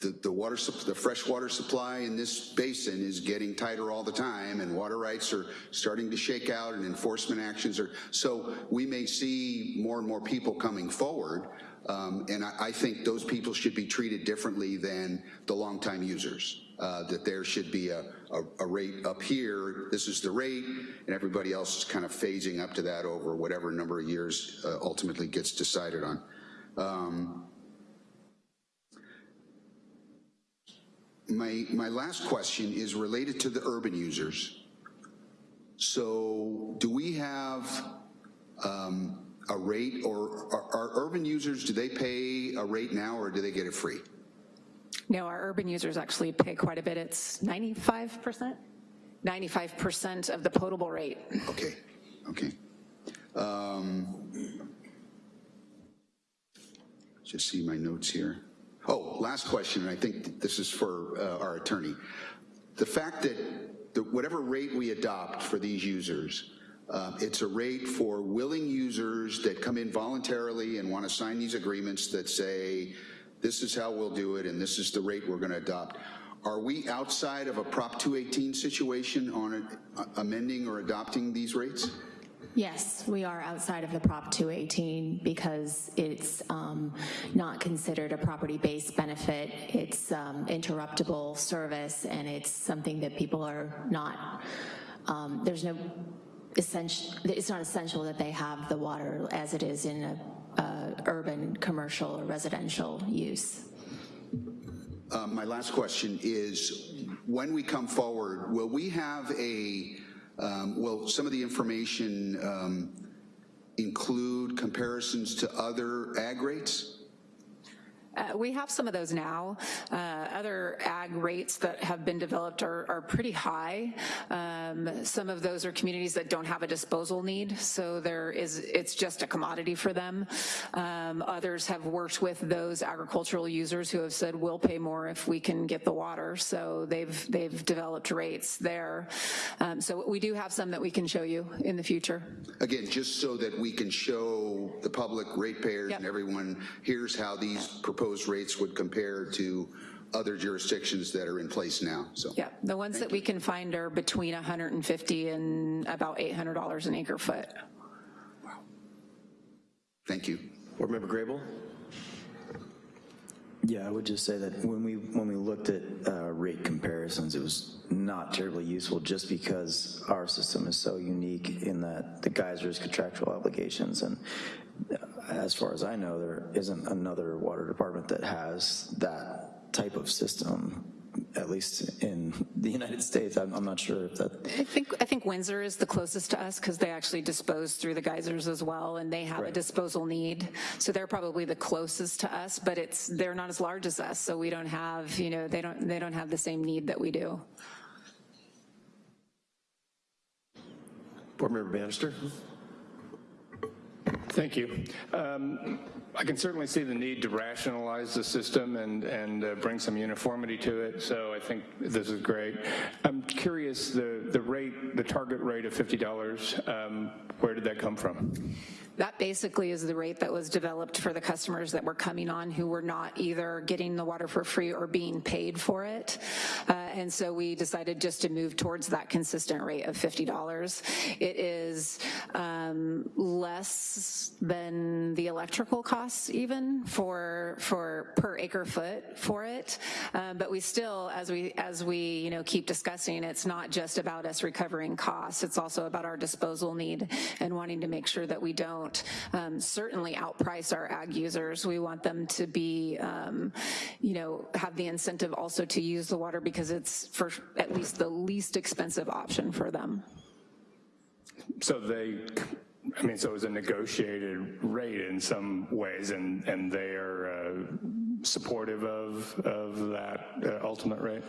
The, the water, the fresh water supply in this basin is getting tighter all the time and water rights are starting to shake out and enforcement actions are, so we may see more and more people coming forward. Um, and I, I think those people should be treated differently than the longtime users. Uh, that there should be a, a, a rate up here, this is the rate, and everybody else is kind of phasing up to that over whatever number of years uh, ultimately gets decided on. Um, My, my last question is related to the urban users. So do we have um, a rate, or are, are urban users, do they pay a rate now, or do they get it free? No, our urban users actually pay quite a bit. It's 95%? 95% of the potable rate. Okay, okay. Um, Just see my notes here. Oh, last question, and I think this is for uh, our attorney. The fact that the- whatever rate we adopt for these users, uh, it's a rate for willing users that come in voluntarily and want to sign these agreements that say, this is how we'll do it and this is the rate we're going to adopt. Are we outside of a Prop 218 situation on uh, amending or adopting these rates? Yes, we are outside of the Prop 218 because it's um, not considered a property-based benefit. It's um, interruptible service, and it's something that people are not, um, there's no essential, it's not essential that they have the water as it is in a, a urban, commercial, or residential use. Uh, My last question is, when we come forward, will we have a, um, will some of the information um, include comparisons to other ag rates? Uh, We have some of those now. Uh, Other ag rates that have been developed are, are pretty high. Um, Some of those are communities that don't have a disposal need, so there is, it's just a commodity for them. Um, Others have worked with those agricultural users who have said, we'll pay more if we can get the water, so they've, they've developed rates there. Um, So we do have some that we can show you in the future. Again, just so that we can show the public, ratepayers, and everyone, here's how these proposed rates would compare to other jurisdictions that are in place now, so. Yeah, the ones that we can find are between 150 and about $800 an acre foot. Wow. Thank you. Board Member Grable? Yeah, I would just say that when we, when we looked at uh, rate comparisons, it was not terribly useful just because our system is so unique in that the geysers contractual obligations. And uh, as far as I know, there isn't another water department that has that type of system, at least in the United States. I'm, I'm not sure if that, I think, I think Windsor is the closest to us because they actually dispose through the geysers as well, and they have a disposal need. So they're probably the closest to us, but it's, they're not as large as us, so we don't have, you know, they don't, they don't have the same need that we do. Board Member Bannister? Thank you. Um, I can certainly see the need to rationalize the system and, and uh, bring some uniformity to it, so I think this is great. I'm curious, the, the rate, the target rate of $50, um, where did that come from? That basically is the rate that was developed for the customers that were coming on who were not either getting the water for free or being paid for it. Uh, And so we decided just to move towards that consistent rate of $50. It is um, less than the electrical costs even for, for per acre foot for it. Um, But we still, as we, as we, you know, keep discussing, it's not just about us recovering costs. It's also about our disposal need and wanting to make sure that we don't um, certainly outprice our ag users. We want them to be, um, you know, have the incentive also to use the water because it's for at least the least expensive option for them. So they, I mean, so it was a negotiated rate in some ways, and, and they are, uh, supportive of, of that uh, ultimate rate?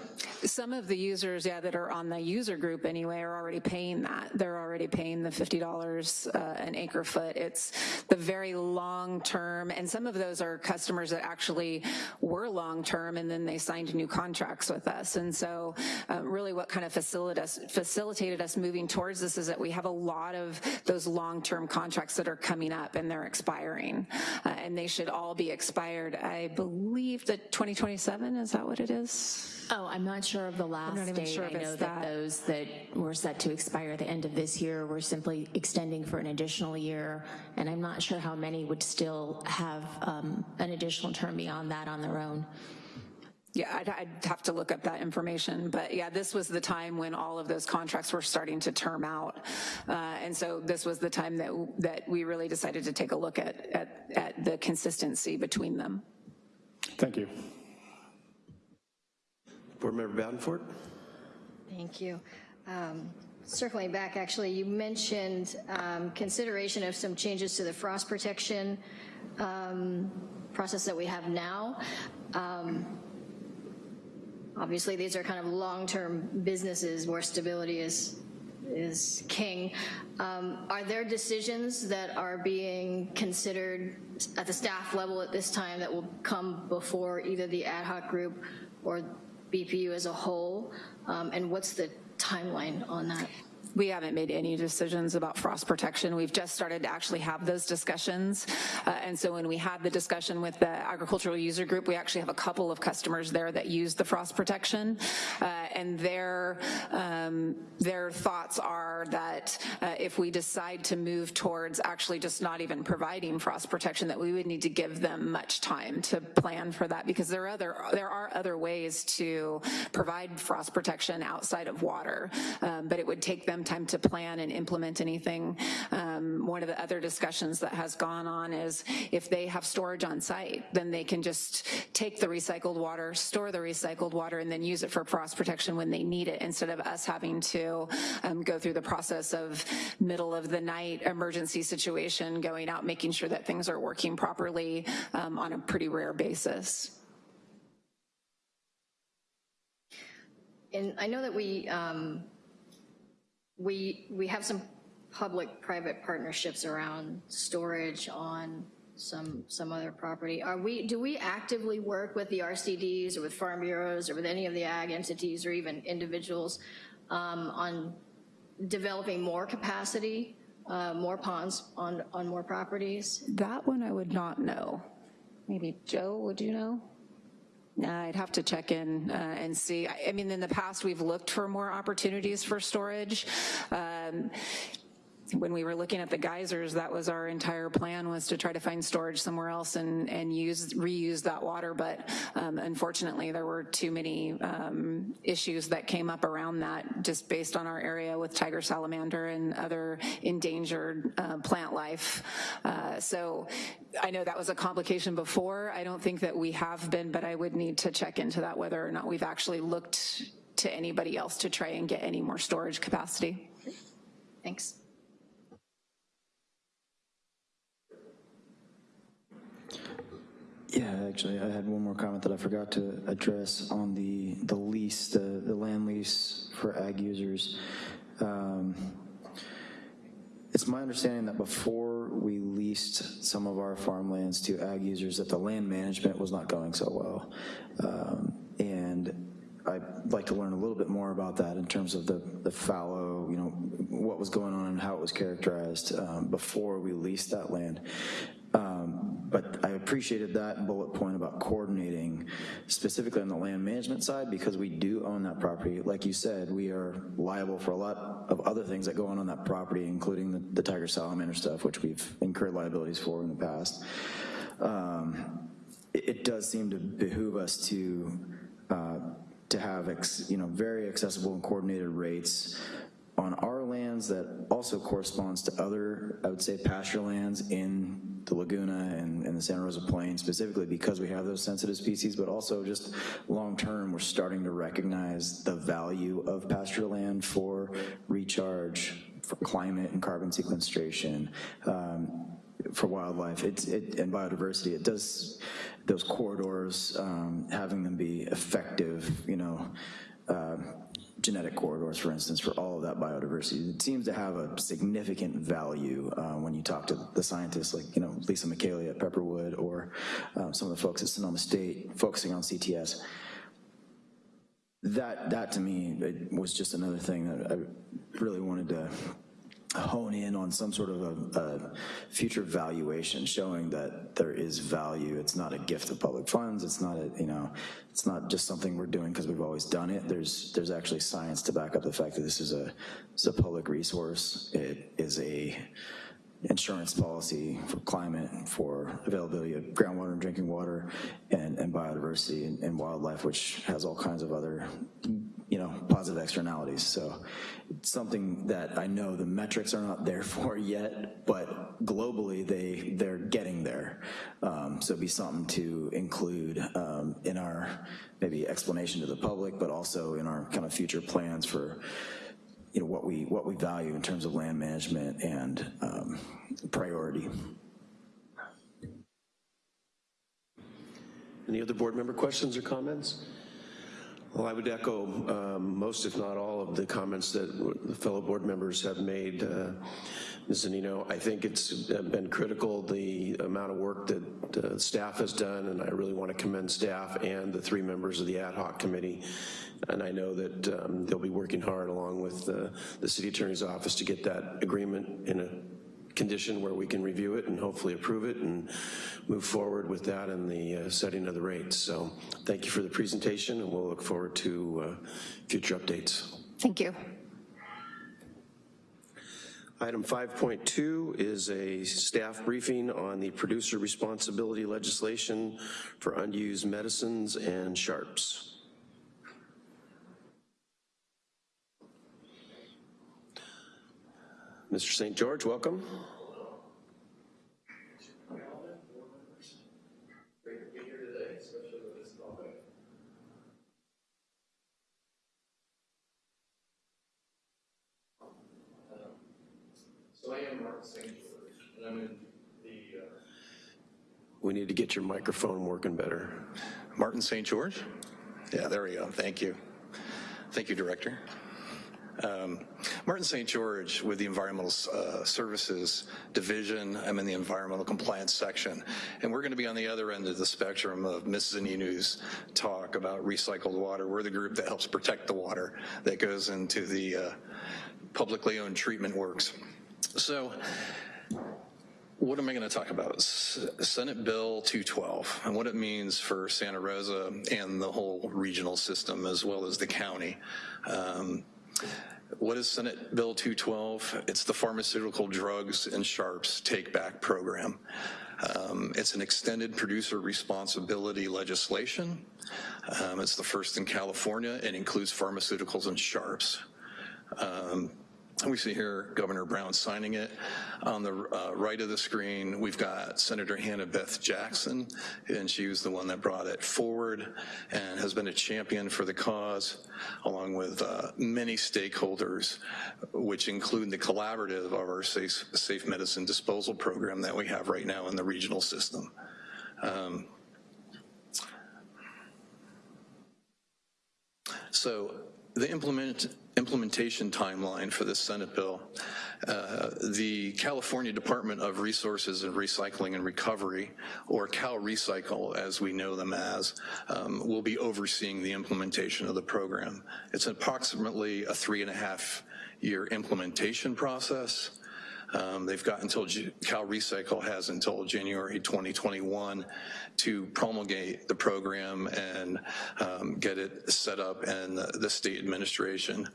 Some of the users, yeah, that are on the user group anyway, are already paying that. They're already paying the $50 uh, an acre foot. It's the very long-term, and some of those are customers that actually were long-term and then they signed new contracts with us. And so uh, really what kind of facilitated us, facilitated us moving towards this is that we have a lot of those long-term contracts that are coming up and they're expiring. Uh, and they should all be expired, I believe that 2027, is that what it is? Oh, I'm not sure of the last not even date. sure if I know that that. those that were set to expire at the end of this year were simply extending for an additional year, and I'm not sure how many would still have um, an additional term beyond that on their own. Yeah, I'd, I'd have to look up that information, but yeah, this was the time when all of those contracts were starting to term out. Uh, and so this was the time that, that we really decided to take a look at, at, at the consistency between them. Thank you. Board Member Badenfort? Thank you. Um, Circling back, actually, you mentioned um, consideration of some changes to the frost protection um, process that we have now. Um, Obviously, these are kind of long-term businesses where stability is, is king. Um, Are there decisions that are being considered at the staff level at this time that will come before either the ad hoc group or BPU as a whole? Um, And what's the timeline on that? We haven't made any decisions about frost protection. We've just started to actually have those discussions. Uh, and so when we had the discussion with the agricultural user group, we actually have a couple of customers there that use the frost protection. Uh, and their, um, their thoughts are that uh, if we decide to move towards actually just not even providing frost protection, that we would need to give them much time to plan for that because there are other, there are other ways to provide frost protection outside of water. Um, but it would take them time to plan and implement anything. Um, one of the other discussions that has gone on is if they have storage on site, then they can just take the recycled water, store the recycled water, and then use it for frost protection when they need it, instead of us having to um, go through the process of middle of the night emergency situation, going out, making sure that things are working properly um, on a pretty rare basis. And I know that we, um, we, we have some public-private partnerships around storage on some, some other property. Are we, do we actively work with the RCDs or with farm bureaus or with any of the ag entities or even individuals um, on developing more capacity, uh, more ponds on, on more properties? That one I would not know. Maybe Joe, would you know? Uh, I'd have to check in uh, and see. I, I mean, in the past, we've looked for more opportunities for storage. Um, when we were looking at the geysers, that was our entire plan was to try to find storage somewhere else and, and use reuse that water. But um, unfortunately, there were too many um, issues that came up around that just based on our area with tiger salamander and other endangered uh, plant life. Uh, so I know that was a complication before. I don't think that we have been, but I would need to check into that whether or not we've actually looked to anybody else to try and get any more storage capacity. Thanks. Yeah, actually, I had one more comment that I forgot to address on the, the lease, the, the land lease for ag users. Um, It's my understanding that before we leased some of our farmlands to ag users, that the land management was not going so well. Um, And I'd like to learn a little bit more about that in terms of the, the fallow, you know, what was going on and how it was characterized um, before we leased that land. But I appreciated that bullet point about coordinating specifically on the land management side because we do own that property. Like you said, we are liable for a lot of other things that go on on that property, including the, the tiger salamander stuff, which we've incurred liabilities for in the past. Um, it, it does seem to behoove us to uh, to have ex, you know very accessible and coordinated rates on our lands that also corresponds to other, I would say, pasture lands in the Laguna and, and the Santa Rosa Plain, specifically because we have those sensitive species, but also just long-term, we're starting to recognize the value of pasture land for recharge, for climate and carbon sequestration, um, for wildlife it's, it, and biodiversity. It does, those corridors, um, having them be effective, you know, uh, genetic corridors, for instance, for all of that biodiversity. It seems to have a significant value uh, when you talk to the scientists like, you know, Lisa Micheli at Pepperwood or um, some of the folks at Sonoma State focusing on CTS. That, that to me was just another thing that I really wanted to hone in on some sort of a, a, future valuation showing that there is value. It's not a gift of public funds. It's not a, you know, it's not just something we're doing because we've always done it. There's, there's actually science to back up the fact that this is a, it's a public resource. It is a insurance policy for climate, for availability of groundwater and drinking water, and, and biodiversity and, and wildlife, which has all kinds of other you know, positive externalities. So it's something that I know the metrics are not there for yet, but globally they, they're getting there. Um, so be something to include um, in our maybe explanation to the public, but also in our kind of future plans for you know, what we, what we value in terms of land management and um, priority. Any other board member questions or comments? Well, I would echo um, most, if not all, of the comments that the fellow board members have made. Uh, Ms. Zunino, I think it's been critical, the amount of work that uh, staff has done, and I really want to commend staff and the three members of the ad hoc committee. And I know that um, they'll be working hard along with uh, the city attorney's office to get that agreement in a condition where we can review it and hopefully approve it and move forward with that and the uh, setting of the rates. So thank you for the presentation and we'll look forward to uh, future updates. Thank you. Item 5.2 is a staff briefing on the producer responsibility legislation for unused medicines and sharps. Mr. St. George, welcome. So I am Mark St. George, and I'm in the... Uh... We need to get your microphone working better. Martin St. George? Yeah, there we go. Thank you. Thank you, Director. Um, Martin St. George with the Environmental uh, Services Division. I'm in the Environmental Compliance section. And we're gonna be on the other end of the spectrum of Mrs. Zunino's talk about recycled water. We're the group that helps protect the water that goes into the uh, publicly owned treatment works. So what am I going to talk about? Senate Bill 212 and what it means for Santa Rosa and the whole regional system as well as the county. Um, what is Senate Bill 212? It's the Pharmaceutical Drugs and Sharps Take Back Program. Um, it's an extended producer responsibility legislation. Um, it's the first in California and includes pharmaceuticals and sharps. Um, we see here Governor Brown signing it. On the uh, right of the screen, we've got Senator Hannah Beth Jackson, and she was the one that brought it forward and has been a champion for the cause, along with uh, many stakeholders, which include the collaborative of our safe, safe medicine disposal program that we have right now in the regional system. Um, so the implement, implementation timeline for this Senate bill, uh, the California Department of Resources and Recycling and Recovery, or Cal Recycle as we know them as, um, will be overseeing the implementation of the program. It's approximately a three and a half year implementation process. Um, they've got until, Cal Recycle has until January 2021 to promulgate the program and um, get it set up in the, the state administration.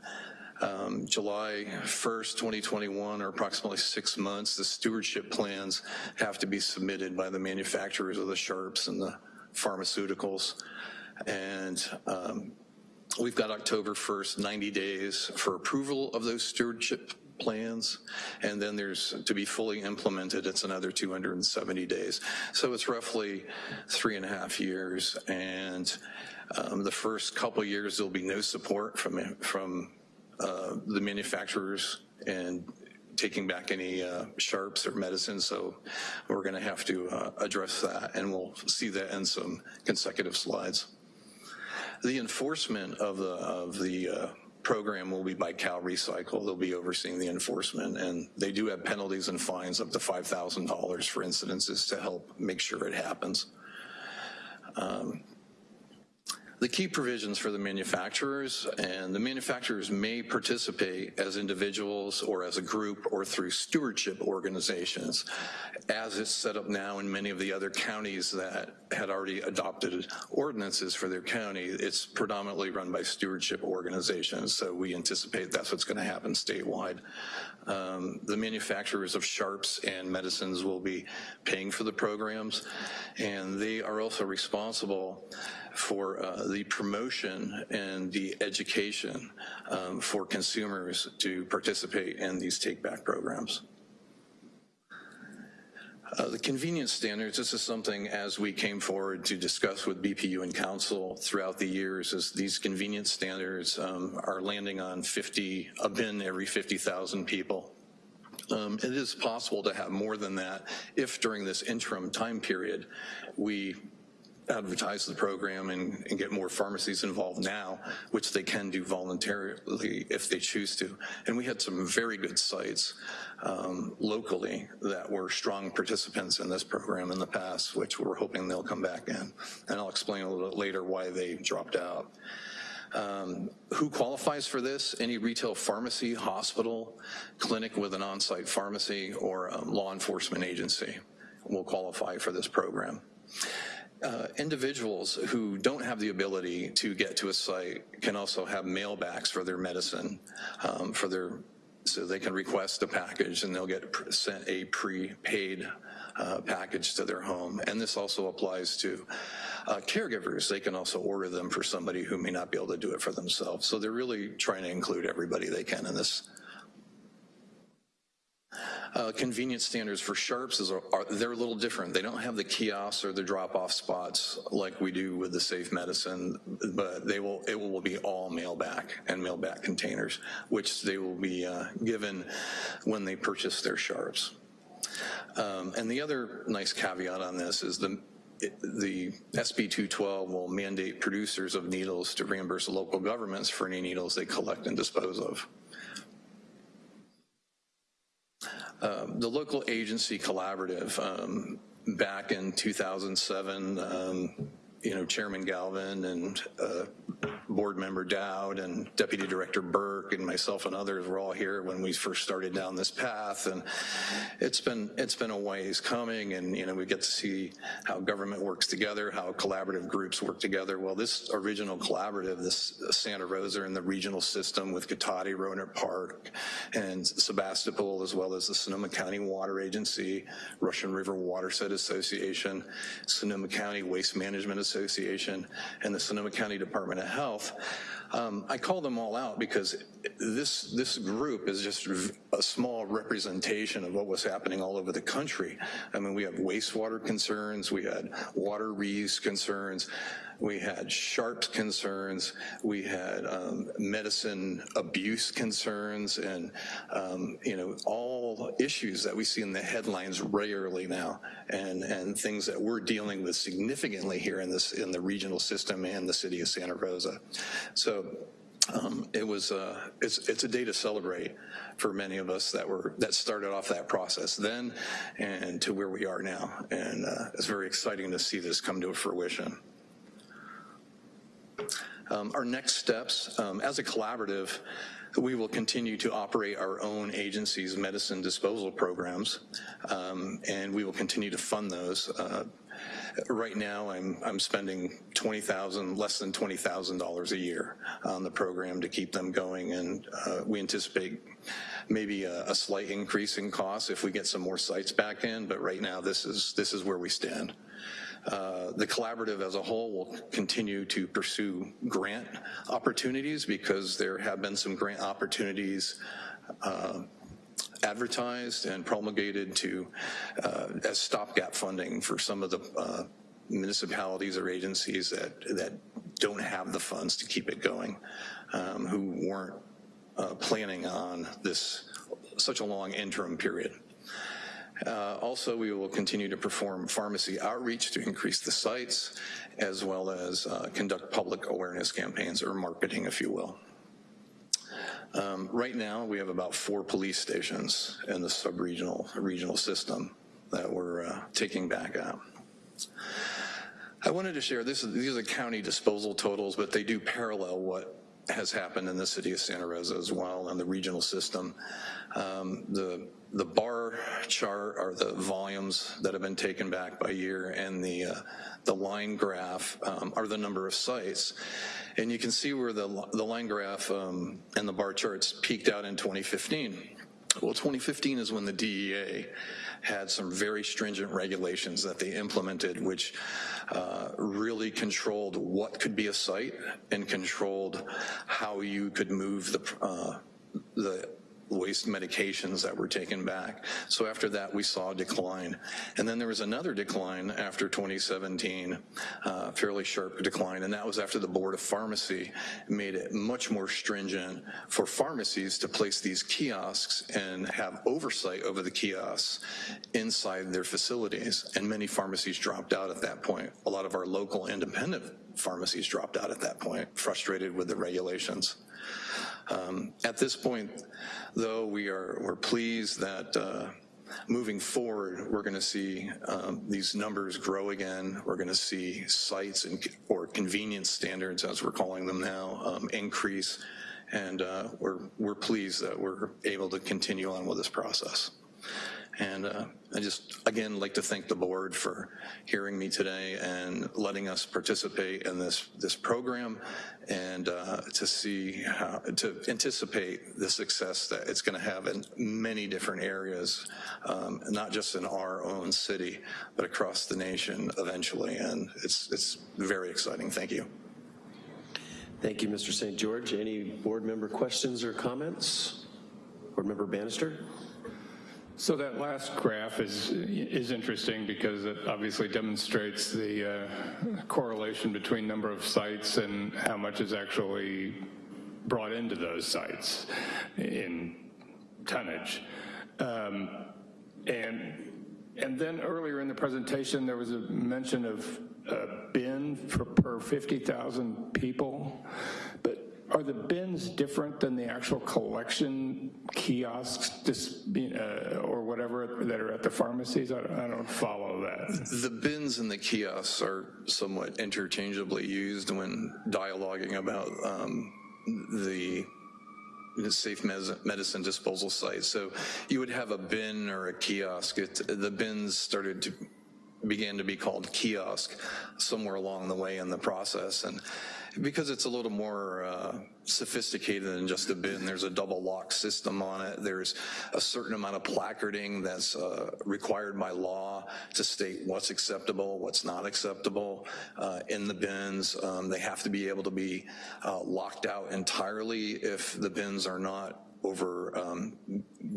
Um, July 1st, 2021, or approximately six months, the stewardship plans have to be submitted by the manufacturers of the sharps and the pharmaceuticals. And um, we've got October 1st, 90 days for approval of those stewardship plans, and then there's, to be fully implemented, it's another 270 days. So it's roughly three and a half years, and um, the first couple years there'll be no support from, from uh, the manufacturers and taking back any uh, sharps or medicine, so we're going to have to uh, address that, and we'll see that in some consecutive slides. The enforcement of the, of the uh, program will be by Cal Recycle. They'll be overseeing the enforcement, and they do have penalties and fines up to $5,000 for incidences to help make sure it happens. Um, the key provisions for the manufacturers, and the manufacturers may participate as individuals or as a group or through stewardship organizations, as it's set up now in many of the other counties that had already adopted ordinances for their county. It's predominantly run by stewardship organizations, so we anticipate that's what's gonna happen statewide. Um, the manufacturers of sharps and medicines will be paying for the programs, and they are also responsible for uh, the promotion and the education um, for consumers to participate in these take-back programs. Uh, the convenience standards, this is something as we came forward to discuss with BPU and council throughout the years is these convenience standards um, are landing on 50, a bin every 50,000 people. Um, it is possible to have more than that if during this interim time period we advertise the program and, and, get more pharmacies involved now, which they can do voluntarily if they choose to. And we had some very good sites um, locally that were strong participants in this program in the past, which we're hoping they'll come back in. And I'll explain a little bit later why they dropped out. Um, who qualifies for this? Any retail pharmacy, hospital, clinic with an on-site pharmacy, or law enforcement agency will qualify for this program uh, individuals who don't have the ability to get to a site can also have mailbacks for their medicine, um, for their, so they can request a package and they'll get sent a prepaid uh, package to their home. And this also applies to uh, caregivers. They can also order them for somebody who may not be able to do it for themselves. So they're really trying to include everybody they can in this uh, convenience standards for sharps is are, they're a little different. They don't have the kiosks or the drop-off spots like we do with the safe medicine, but they will it will be all mail back and mail back containers, which they will be uh, given when they purchase their sharps. Um, and the other nice caveat on this is the the SB 212 will mandate producers of needles to reimburse local governments for any needles they collect and dispose of. Um, the local agency collaborative um, back in 2007, um, you know, Chairman Galvin and uh, board member Dowd and Deputy Director Burke and myself and others were all here when we first started down this path. And it's been it's been a ways coming and you know we get to see how government works together, how collaborative groups work together. Well, this original collaborative, this Santa Rosa and the regional system with Cotati, Rohnert Park, and Sebastopol, as well as the Sonoma County Water Agency, Russian River Watershed Association, Sonoma County Waste Management Association, and the Sonoma County Department of Health. Um, I call them all out because this, this group is just a small representation of what was happening all over the country. I mean, we have wastewater concerns, we had water reuse concerns, we had sharps concerns, we had um, medicine abuse concerns, and um, you know all issues that we see in the headlines regularly now, and and things that we're dealing with significantly here in this in the regional system and the city of Santa Rosa. So um, it was uh, it's it's a day to celebrate for many of us that were that started off that process then and to where we are now and uh, it's very exciting to see this come to fruition. Um, our next steps, um, as a collaborative, we will continue to operate our own agency's medicine disposal programs, um, and we will continue to fund those. Uh, right now, I'm, I'm spending 20,000, less than $20,000 a year on the program to keep them going, and uh, we anticipate maybe a, a, slight increase in costs if we get some more sites back in, but right now this is, this is where we stand. Uh, the collaborative as a whole will continue to pursue grant opportunities because there have been some grant opportunities uh, advertised and promulgated to uh, as stopgap funding for some of the uh, municipalities or agencies that that don't have the funds to keep it going, um, who weren't uh, planning on this such a long interim period. Uh, Also, we will continue to perform pharmacy outreach to increase the sites, as well as uh, conduct public awareness campaigns, or marketing, if you will. Um, Right now, we have about four police stations in the sub-regional regional system that we're uh, taking back out. I wanted to share, this, these are county disposal totals, but they do parallel what has happened in the city of Santa Rosa as well and the regional system. Um, the, the bar chart are the volumes that have been taken back by year and the, uh, the line graph um, are the number of sites. And you can see where the, the line graph um, and the bar charts peaked out in 2015. Well, 2015 is when the DEA had some very stringent regulations that they implemented, which uh, really controlled what could be a site and controlled how you could move the, uh, the waste medications that were taken back. So after that, we saw a decline. And then there was another decline after 2017, uh, fairly sharp decline, and that was after the Board of Pharmacy made it much more stringent for pharmacies to place these kiosks and have oversight over the kiosks inside their facilities. And many pharmacies dropped out at that point. A lot of our local independent pharmacies dropped out at that point, frustrated with the regulations. Um, at this point, though, we are we're pleased that uh, moving forward, we're going to see um, these numbers grow again. We're going to see sites and or convenience standards, as we're calling them now, um, increase, and uh, we're we're pleased that we're able to continue on with this process. And uh, I just, again, like to thank the board for hearing me today and letting us participate in this, this program and uh, to see how, to anticipate the success that it's gonna have in many different areas, um, not just in our own city, but across the nation eventually. And it's, it's very exciting. Thank you. Thank you, Mr. St. George. Any board member questions or comments? Board member Bannister? So that last graph is is interesting because it obviously demonstrates the uh, correlation between number of sites and how much is actually brought into those sites in tonnage. Um, and and then earlier in the presentation, there was a mention of a bin for per 50,000 people, but are the bins different than the actual collection kiosks just, uh, or whatever that are at the pharmacies? I, I don't follow that. The bins and the kiosks are somewhat interchangeably used when dialoguing about um, the the safe medicine disposal site. So you would have a bin or a kiosk. It, the bins started to began to be called kiosk somewhere along the way in the process. And because it's a little more uh, sophisticated than just a bin, there's a double lock system on it. There's a certain amount of placarding that's uh, required by law to state what's acceptable, what's not acceptable uh, in the bins. Um, they have to be able to be uh, locked out entirely if the bins are not over um,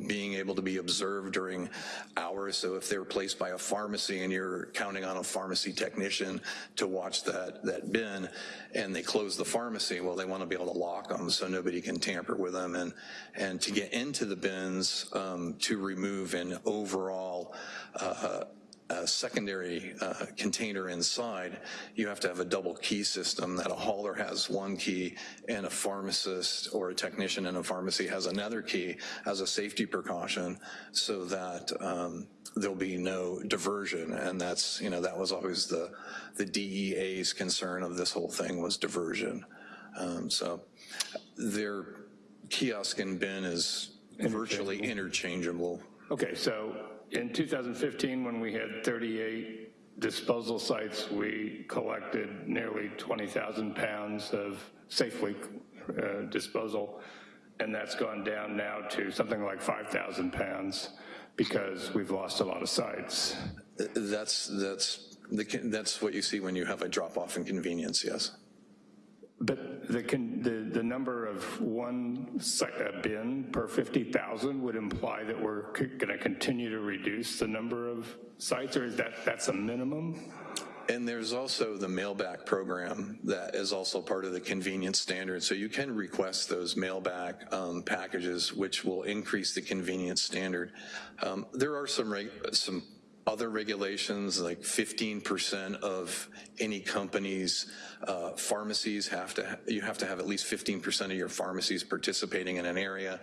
being able to be observed during hours. So if they're placed by a pharmacy and you're counting on a pharmacy technician to watch that, that bin and they close the pharmacy, well, they want to be able to lock them so nobody can tamper with them. And, and to get into the bins um, to remove an overall uh, a secondary uh, container inside, you have to have a double key system that a hauler has one key and a pharmacist or a technician in a pharmacy has another key as a safety precaution so that um, there'll be no diversion. And that's, you know, that was always the, the DEA's concern of this whole thing was diversion. Um, so their kiosk and bin is virtually interchangeable. Okay, so in 2015, when we had 38 disposal sites, we collected nearly 20,000 pounds of safely uh, disposal, and that's gone down now to something like 5,000 pounds because we've lost a lot of sites. That's, that's, the, that's what you see when you have a drop-off in convenience, yes. But the, the, the number of one bin per 50,000 would imply that we're going to continue to reduce the number of sites, or is that that's a minimum? And there's also the mailback program that is also part of the convenience standard. So you can request those mailback um, packages, which will increase the convenience standard. Um, there are some some other regulations, like 15% of any company's uh, pharmacies have to, you have to have at least 15% of your pharmacies participating in an area.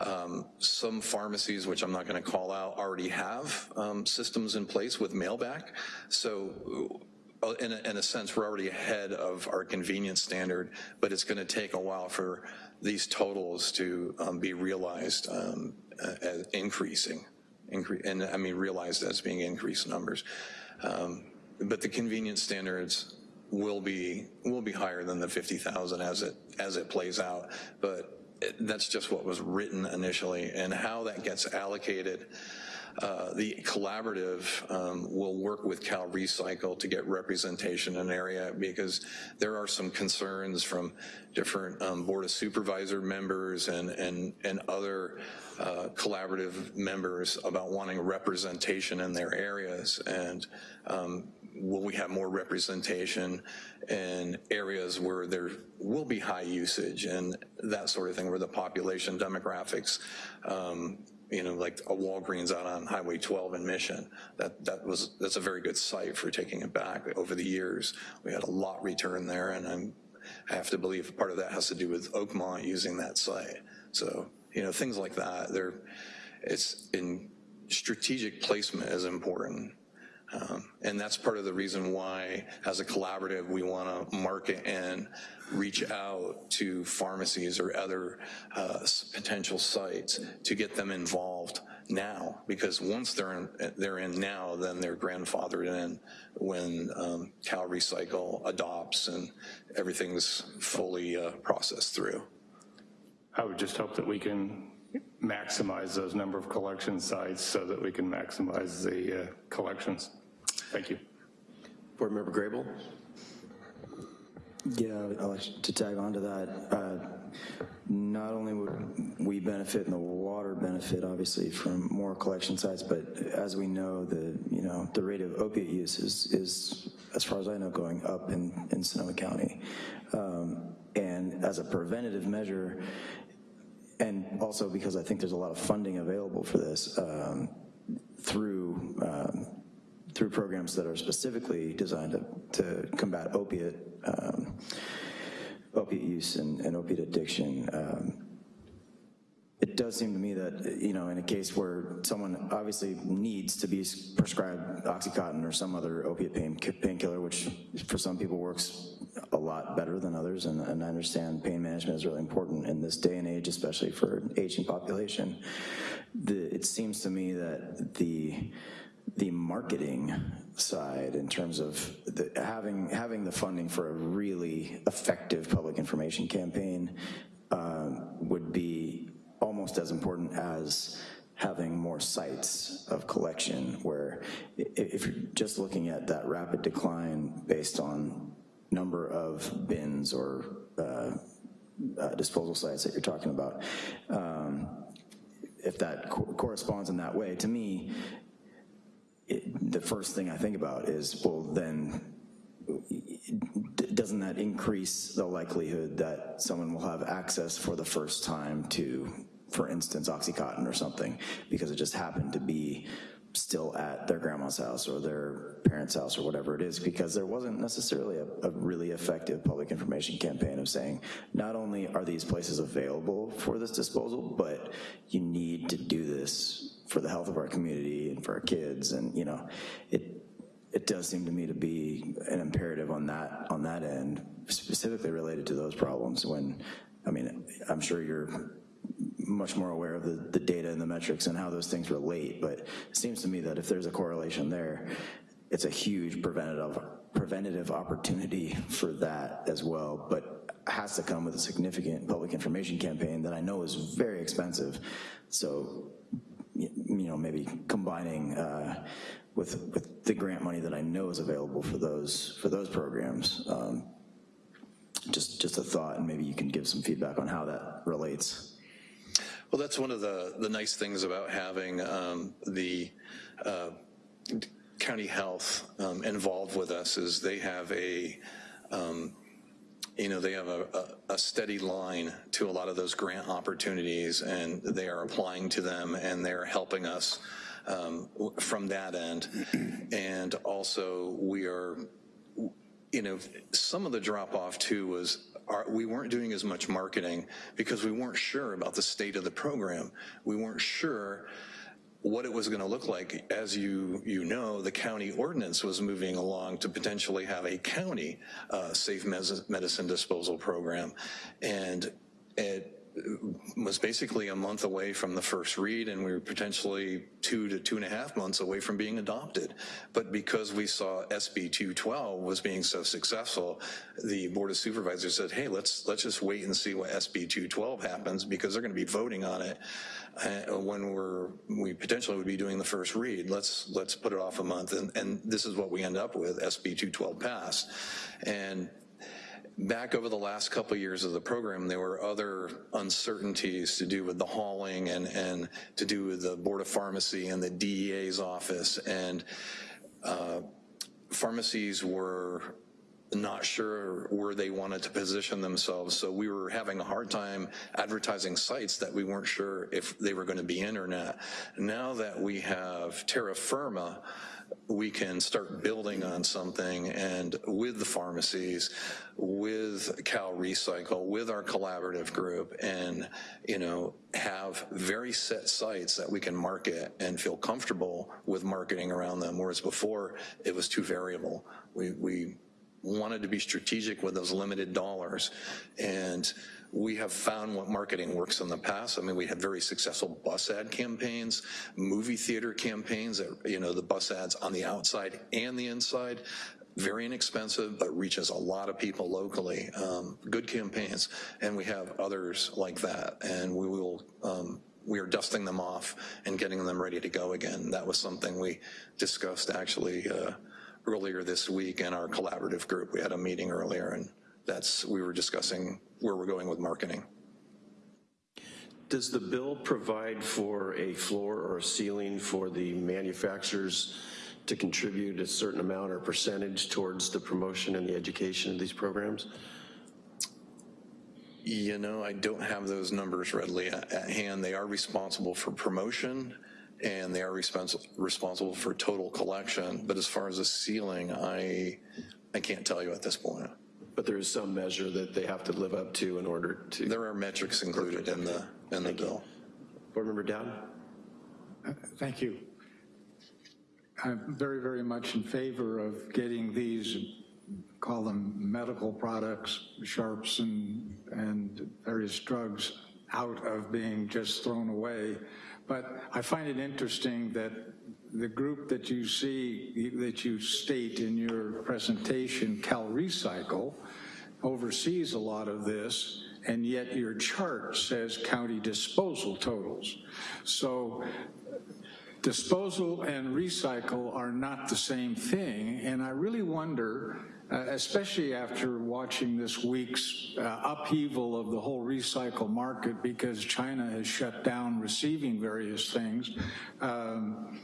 Um, some pharmacies, which I'm not gonna call out, already have um, systems in place with mailback. So uh, in a, in a sense, we're already ahead of our convenience standard, but it's gonna take a while for these totals to um, be realized um, as increasing and I mean realized as being increased numbers. Um, but the convenience standards will be will be higher than the 50,000 as it as it plays out. But it, that's just what was written initially, and how that gets allocated. Uh, the collaborative um, will work with Cal Recycle to get representation in an area because there are some concerns from different um, Board of Supervisor members and, and, and other uh, collaborative members about wanting representation in their areas. And um, will we have more representation in areas where there will be high usage and that sort of thing, where the population demographics um, you know, like a Walgreens out on Highway 12 in Mission. That that was that's a very good site for taking it back. Over the years, we had a lot return there, and I'm, I have to believe part of that has to do with Oakmont using that site. So you know, things like that. There, it's in strategic placement is important. Um, and that's part of the reason why, as a collaborative, we want to market and reach out to pharmacies or other uh, potential sites to get them involved now, because once they're in, they're in now, then they're grandfathered in when um, Cal Recycle adopts and everything's fully uh, processed through. I would just hope that we can maximize those number of collection sites so that we can maximize the uh, collections. Thank you. Board Member Grable? Yeah, I'd like to tag on to that. Uh, not only would we benefit and the water benefit, obviously, from more collection sites, but as we know, the you know the rate of opiate use is, is as far as I know, going up in, in Sonoma County. Um, and as a preventative measure, and also because I think there's a lot of funding available for this um, through um, through programs that are specifically designed to, to combat opiate um, opiate use and, and opiate addiction. Um, it does seem to me that, you know, in a case where someone obviously needs to be prescribed Oxycontin or some other opiate pain, painkiller, which for some people works a lot better than others, and, and, I understand pain management is really important in this day and age, especially for an aging population. The, it seems to me that the the marketing side in terms of the, having having the funding for a really effective public information campaign um, would be almost as important as having more sites of collection where if you're just looking at that rapid decline based on number of bins or uh, uh, disposal sites that you're talking about, um, if that co corresponds in that way, to me, it, the first thing I think about is, well, then doesn't that increase the likelihood that someone will have access for the first time to, for instance, Oxycontin or something, because it just happened to be still at their grandma's house or their parents' house or whatever it is, because there wasn't necessarily a, a, really effective public information campaign of saying, not only are these places available for this disposal, but you need to do this for the health of our community and for our kids. And, you know, it, it does seem to me to be an imperative on that, on that end, specifically related to those problems when, I mean, I'm sure you're much more aware of the, the data and the metrics and how those things relate, but it seems to me that if there's a correlation there, it's a huge preventative preventative opportunity for that as well, but has to come with a significant public information campaign that I know is very expensive. So you know, maybe combining uh, with, with the grant money that I know is available for those, for those programs. Um, just, just a thought, and maybe you can give some feedback on how that relates. Well, that's one of the, the nice things about having um, the uh, county health um, involved with us is they have a, um, you know, they have a, a, a steady line to a lot of those grant opportunities and they are applying to them and they're helping us um, from that end. And also we are, you know, some of the drop off too was our, we weren't doing as much marketing because we weren't sure about the state of the program. We weren't sure what it was going to look like. As you, you know, the county ordinance was moving along to potentially have a county uh, safe medicine disposal program. And it was basically a month away from the first read and we were potentially two to two and a half months away from being adopted. But because we saw SB 212 was being so successful, the Board of Supervisors said, hey, let's, let's just wait and see what SB 212 happens because they're gonna be voting on it uh, when we're, we potentially would be doing the first read. Let's, let's put it off a month and, and this is what we end up with, SB 212 passed. And back over the last couple of years of the program, there were other uncertainties to do with the hauling and, and to do with the Board of Pharmacy and the DEA's office. And uh, pharmacies were not sure where they wanted to position themselves. So we were having a hard time advertising sites that we weren't sure if they were gonna be in or not. Now that we have terra firma, we can start building on something and with the pharmacies, with Cal Recycle, with our collaborative group and, you know, have very set sites that we can market and feel comfortable with marketing around them, whereas before it was too variable. We, we wanted to be strategic with those limited dollars and we have found what marketing works in the past. I mean, we had very successful bus ad campaigns, movie theater campaigns, that, you know, the bus ads on the outside and the inside, very inexpensive, but reaches a lot of people locally. Um, good campaigns, and we have others like that, and we will, um, we are dusting them off and getting them ready to go again. That was something we discussed actually uh, earlier this week in our collaborative group. We had a meeting earlier, and that's, we were discussing where we're going with marketing. Does the bill provide for a floor or a ceiling for the manufacturers to contribute a certain amount or percentage towards the promotion and the education of these programs? You know, I don't have those numbers readily at, hand. They are responsible for promotion and they are responsible responsible for total collection. But as far as the ceiling, I I can't tell you at this point but there is some measure that they have to live up to in order to. There are metrics included in the, in the bill. Board Member Dowd? Uh, thank you. I'm very, very much in favor of getting these, call them medical products, sharps and, and various drugs out of being just thrown away. But I find it interesting that the group that you see, that you state in your presentation, Cal Recycle, oversees a lot of this, and yet your chart says county disposal totals. So disposal and recycle are not the same thing, and I really wonder, uh, especially after watching this week's uh, upheaval of the whole recycle market because China has shut down receiving various things, um,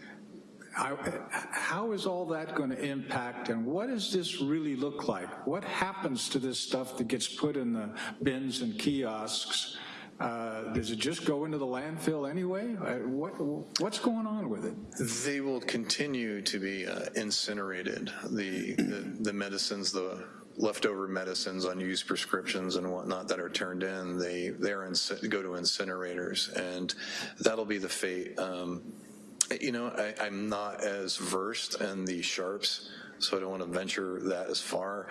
how is all that going to impact and what does this really look like? What happens to this stuff that gets put in the bins and kiosks? Uh, does it just go into the landfill anyway? Uh, what, what's going on with it? They will continue to be uh, incinerated. The, the, the medicines, the leftover medicines, unused prescriptions and whatnot that are turned in, they they're go to incinerators, and that'll be the fate. Um, you know, I, am not as versed in the sharps, so I don't want to venture that as far.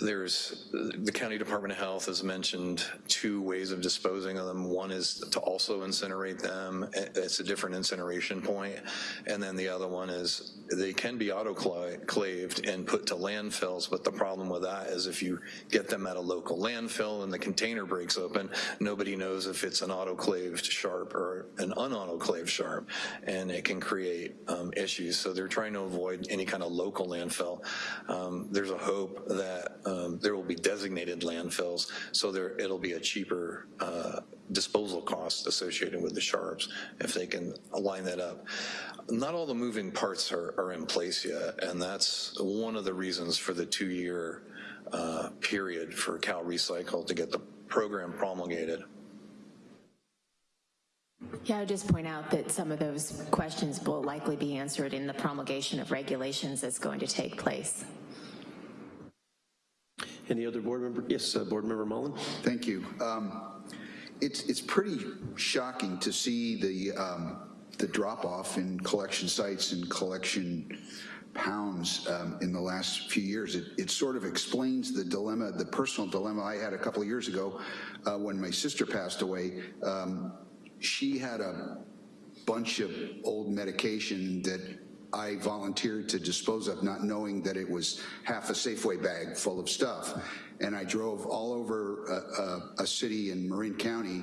There's, the County Department of Health has mentioned two ways of disposing of them. One is to also incinerate them. It's a different incineration point. And then the other one is they can be autoclaved and put to landfills, but the problem with that is if you get them at a local landfill and the container breaks open, nobody knows if it's an autoclaved sharp or an unautoclaved sharp, and it can create um, issues. So they're trying to avoid any kind of local landfill landfill. Um, There's a hope that um, there will be designated landfills, so there, it'll be a cheaper uh, disposal cost associated with the sharps if they can align that up. Not all the moving parts are, are in place yet, and that's one of the reasons for the two-year uh, period for Cal Recycle to get the program promulgated. Yeah, I would just point out that some of those questions will likely be answered in the promulgation of regulations that's going to take place. Any other board member? Yes, uh, Board Member Mullen? Thank you. Um, It's, it's pretty shocking to see the, um, the drop-off in collection sites and collection pounds um, in the last few years. It, it sort of explains the dilemma, the personal dilemma I had a couple of years ago uh, when my sister passed away. Um, She had a bunch of old medication that I volunteered to dispose of, not knowing that it was half a Safeway bag full of stuff. And I drove all over a, a, a city in Marin County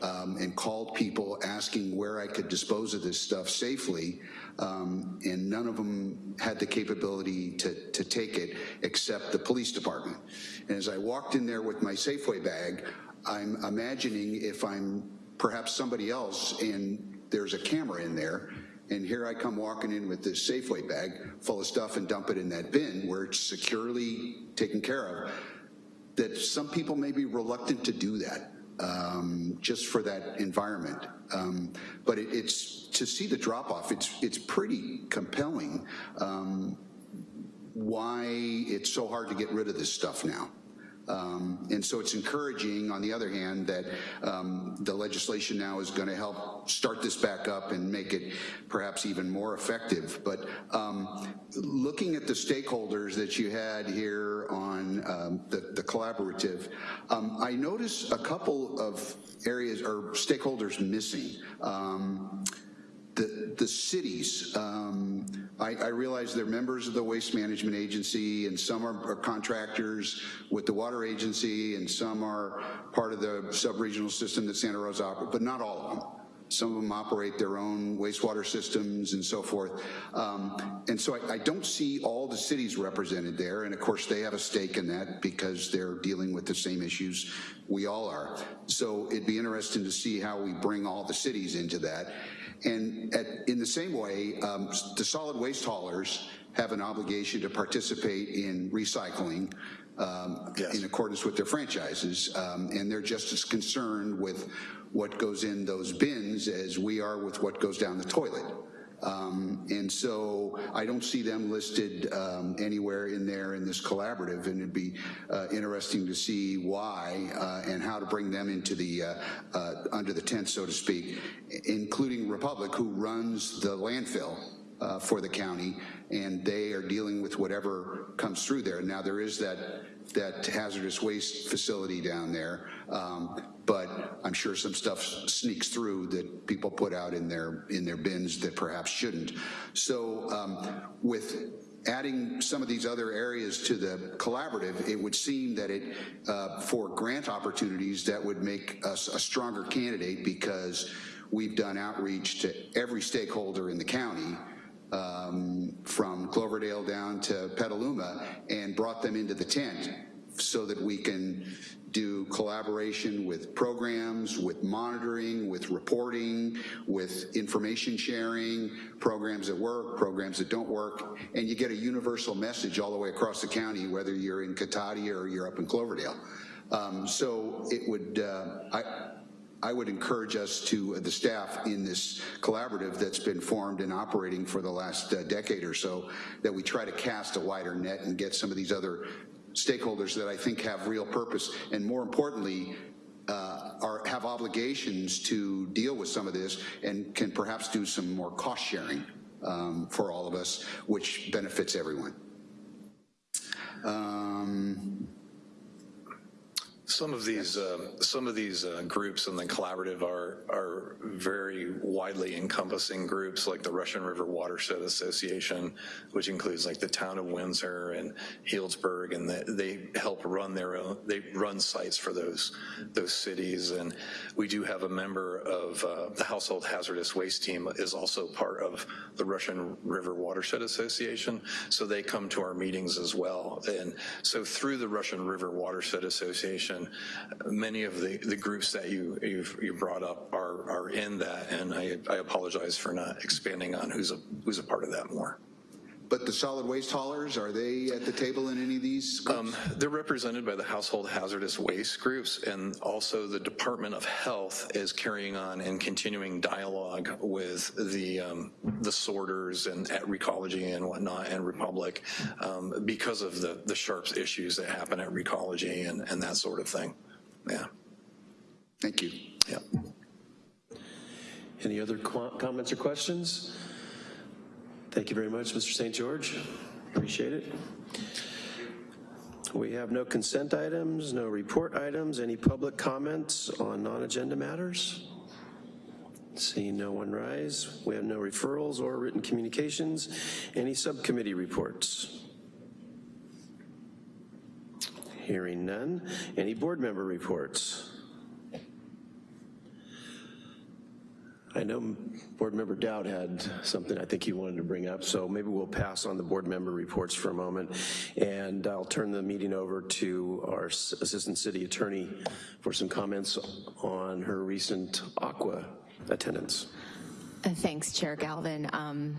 um, and called people asking where I could dispose of this stuff safely. Um, and none of them had the capability to, to take it except the police department. And as I walked in there with my Safeway bag, I'm imagining if I'm perhaps somebody else and there's a camera in there and here I come walking in with this Safeway bag full of stuff and dump it in that bin where it's securely taken care of, that some people may be reluctant to do that um, just for that environment. Um, but it, it's, to see the drop off, it's, it's pretty compelling um, why it's so hard to get rid of this stuff now. Um, and so it's encouraging, on the other hand, that um, the legislation now is going to help start this back up and make it perhaps even more effective. But um, looking at the stakeholders that you had here on um, the, the, collaborative, um, I noticed a couple of areas or stakeholders missing. The, the cities, um, I, I, realize they're members of the Waste Management Agency and some are, are, contractors with the Water Agency and some are part of the sub-regional system that Santa Rosa operates, but not all of them. Some of them operate their own wastewater systems and so forth. Um, and so I, I, don't see all the cities represented there. And of course they have a stake in that because they're dealing with the same issues we all are. So it'd be interesting to see how we bring all the cities into that. And at, in the same way, um, the solid waste haulers have an obligation to participate in recycling um, yes. in accordance with their franchises. Um, and they're just as concerned with what goes in those bins as we are with what goes down the toilet. Um, and so I don't see them listed um, anywhere in there in this collaborative, and it'd be uh, interesting to see why uh, and how to bring them into the uh, uh under the tent, so to speak, including Republic, who runs the landfill uh, for the county, and they are dealing with whatever comes through there. Now there is that that hazardous waste facility down there, um, but I'm sure some stuff sneaks through that people put out in their in their bins that perhaps shouldn't. So um, with adding some of these other areas to the collaborative, it would seem that it, uh, for grant opportunities, that would make us a stronger candidate because we've done outreach to every stakeholder in the county um, from Cloverdale down to Petaluma and brought them into the tent so that we can do collaboration with programs, with monitoring, with reporting, with information sharing, programs that work, programs that don't work, and you get a universal message all the way across the county, whether you're in Cotati or you're up in Cloverdale. Um, so it would, uh, I, I would encourage us to, uh, the staff in this collaborative that's been formed and operating for the last uh, decade or so, that we try to cast a wider net and get some of these other stakeholders that I think have real purpose and more importantly, uh, are, have obligations to deal with some of this and can perhaps do some more cost sharing um, for all of us, which benefits everyone. Um, some of these um, some of these uh, groups in the collaborative are are very widely encompassing groups, like the Russian River Watershed Association, which includes like the town of Windsor and Healdsburg, and they, they help run their own. They run sites for those those cities, and we do have a member of uh, the Household Hazardous Waste team is also part of the Russian River Watershed Association, so they come to our meetings as well. And so through the Russian River Watershed Association, many of the, the groups that you you brought up are are in that, and I, I apologize for not expanding on who's a who's a part of that more. But the solid waste haulers, are they at the table in any of these groups? Um, they're represented by the household hazardous waste groups, and also the Department of Health is carrying on and continuing dialogue with the um, the sorters and at Recology and whatnot and Republic um, because of the the sharps issues that happen at Recology and and that sort of thing. Yeah. Thank you. Yeah. Any other qu- comments or questions? Thank you very much, Mr. St. George. Appreciate it. We have no consent items, no report items, any public comments on non-agenda matters? Seeing no one rise, we have no referrals or written communications. Any subcommittee reports? Hearing none. Any board member reports? I know Board Member Dowd had something I think he wanted to bring up, so maybe we'll pass on the board member reports for a moment, and I'll turn the meeting over to our Assistant City Attorney for some comments on her recent ACWA attendance. Uh, Thanks, Chair Galvin. Um,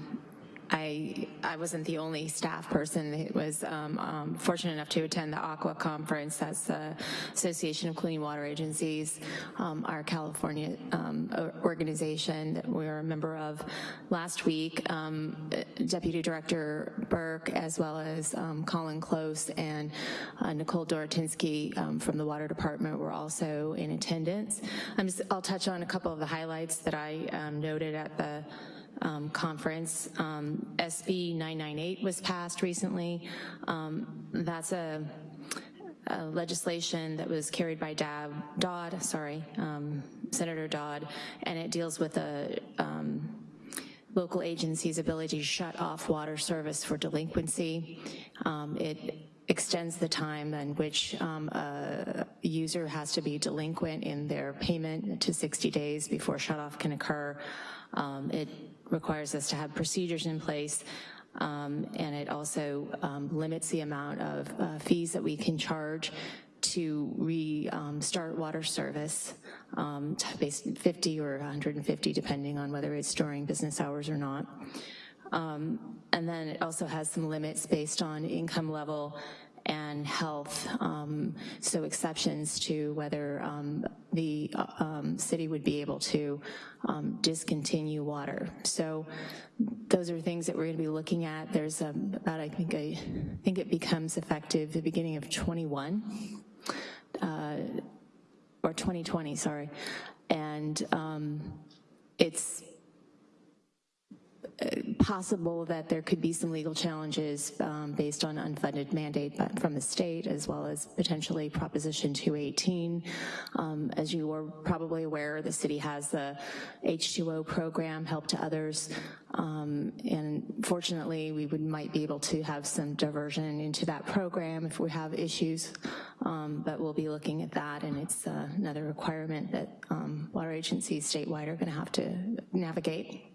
I, I wasn't the only staff person that was um, um, fortunate enough to attend the ACWA Conference. That's the Association of Clean Water Agencies, um, our California um, organization that we're a member of. Last week, um, Deputy Director Burke, as well as um, Colin Close and uh, Nicole Dorotinsky from the Water Department were also in attendance. I'm just, I'll touch on a couple of the highlights that I noted at the um, conference. Um, SB 998 was passed recently. Um, that's a, a, legislation that was carried by Dab, Dodd, sorry, um, Senator Dodd, and it deals with a um, local agency's ability to shut off water service for delinquency. It extends the time in which um, a user has to be delinquent in their payment to 60 days before shutoff can occur. Um, it requires us to have procedures in place um, and it also um, limits the amount of uh, fees that we can charge to restart um, water service, um, based 50 or 150 depending on whether it's during business hours or not. Um, and then it also has some limits based on income level and health, um, so exceptions to whether um, the uh, um, city would be able to um, discontinue water. So those are things that we're gonna be looking at. There's um, about, I think, I think it becomes effective the beginning of 21, uh, or 2020, sorry. And it's possible that there could be some legal challenges um, based on unfunded mandate from the state as well as potentially Proposition 218. Um, as you are probably aware, the city has the H2O program, Help to Others, um, and fortunately we would might be able to have some diversion into that program if we have issues, um, but we'll be looking at that and it's uh, another requirement that um, water agencies statewide are gonna have to navigate.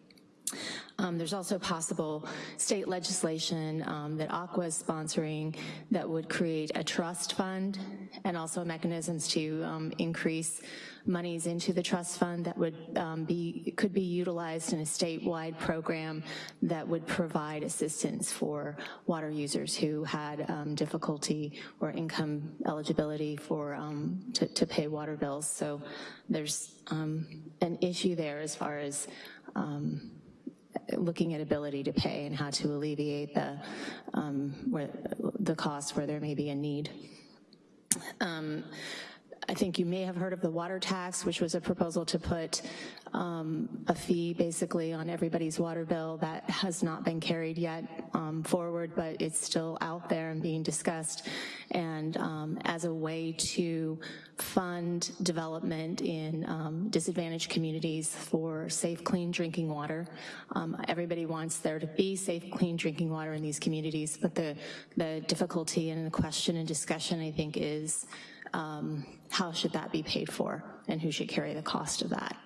Um, there's also possible state legislation um, that ACWA is sponsoring that would create a trust fund and also mechanisms to um, increase monies into the trust fund that would um, be, could be utilized in a statewide program that would provide assistance for water users who had um, difficulty or income eligibility for, um, to, to, pay water bills. So there's an issue there as far as um, looking at ability to pay and how to alleviate the, um, where, the costs where there may be a need. Um, I think you may have heard of the water tax, which was a proposal to put um, a fee basically on everybody's water bill. That has not been carried yet um, forward, but it's still out there and being discussed. And um, as a way to fund development in um, disadvantaged communities for safe, clean drinking water. Um, everybody wants there to be safe, clean drinking water in these communities, but the, the difficulty and the question and discussion, I think, is um, how should that be paid for and who should carry the cost of that?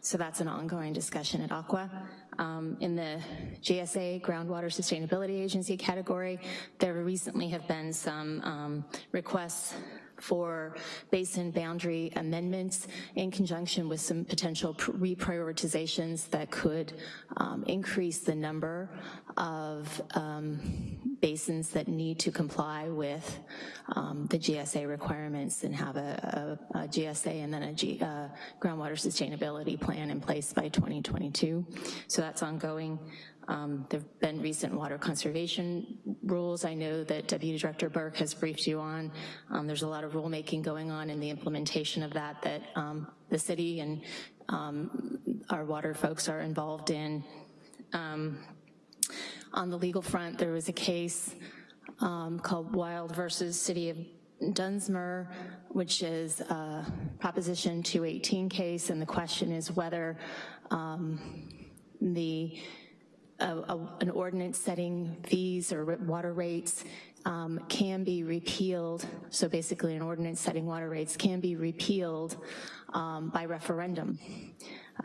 So that's an ongoing discussion at ACWA. Um, in the GSA, Groundwater Sustainability Agency category, there recently have been some um, requests for basin boundary amendments in conjunction with some potential reprioritizations that could um, increase the number of um, basins that need to comply with um, the GSA requirements and have a, a, a GSA and then a G, uh, groundwater sustainability plan in place by 2022. So that's ongoing. Um, there have been recent water conservation rules I know that Deputy Director Burke has briefed you on. Um, there's a lot of rulemaking going on in the implementation of that that um, the city and um, our water folks are involved in. Um, on the legal front, there was a case um, called Wilde versus City of Dunsmuir, which is a Proposition 218 case, and the question is whether the a, a, an ordinance setting fees or water rates um, can be repealed, so basically an ordinance setting water rates can be repealed um, by referendum.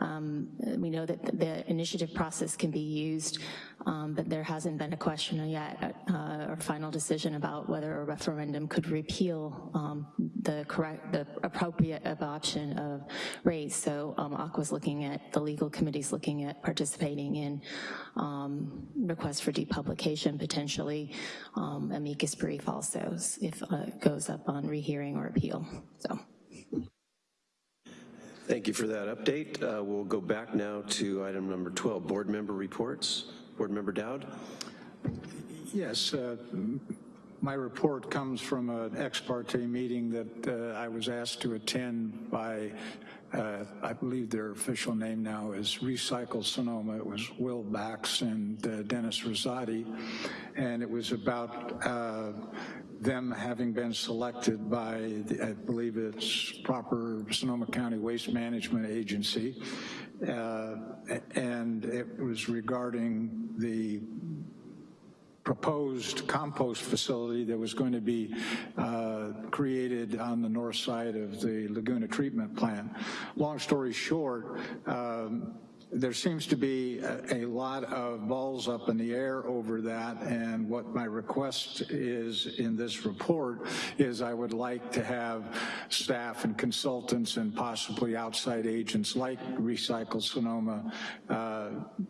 Um, we know that the initiative process can be used, um, but there hasn't been a question yet uh, or final decision about whether a referendum could repeal um, the correct, the appropriate adoption of rates. So um, ACWA's looking at, the legal committee's looking at participating in um, requests for depublication, potentially um, amicus brief also, if uh, it goes up on rehearing or appeal, so. Thank you for that update. Uh, we'll go back now to item number 12, board member reports. Board member Dowd. Yes, uh, my report comes from an ex parte meeting that uh, I was asked to attend by, uh, I believe their official name now is Recycle Sonoma. It was Will Bax and uh, Dennis Rosati, and it was about uh, them having been selected by, the, I believe it's proper Sonoma County Waste Management Agency, uh, and it was regarding the proposed compost facility that was going to be uh, created on the north side of the Laguna treatment plant. Long story short, um, there seems to be a, a, lot of balls up in the air over that and what my request is in this report is I would like to have staff and consultants and possibly outside agents like Recycle Sonoma uh,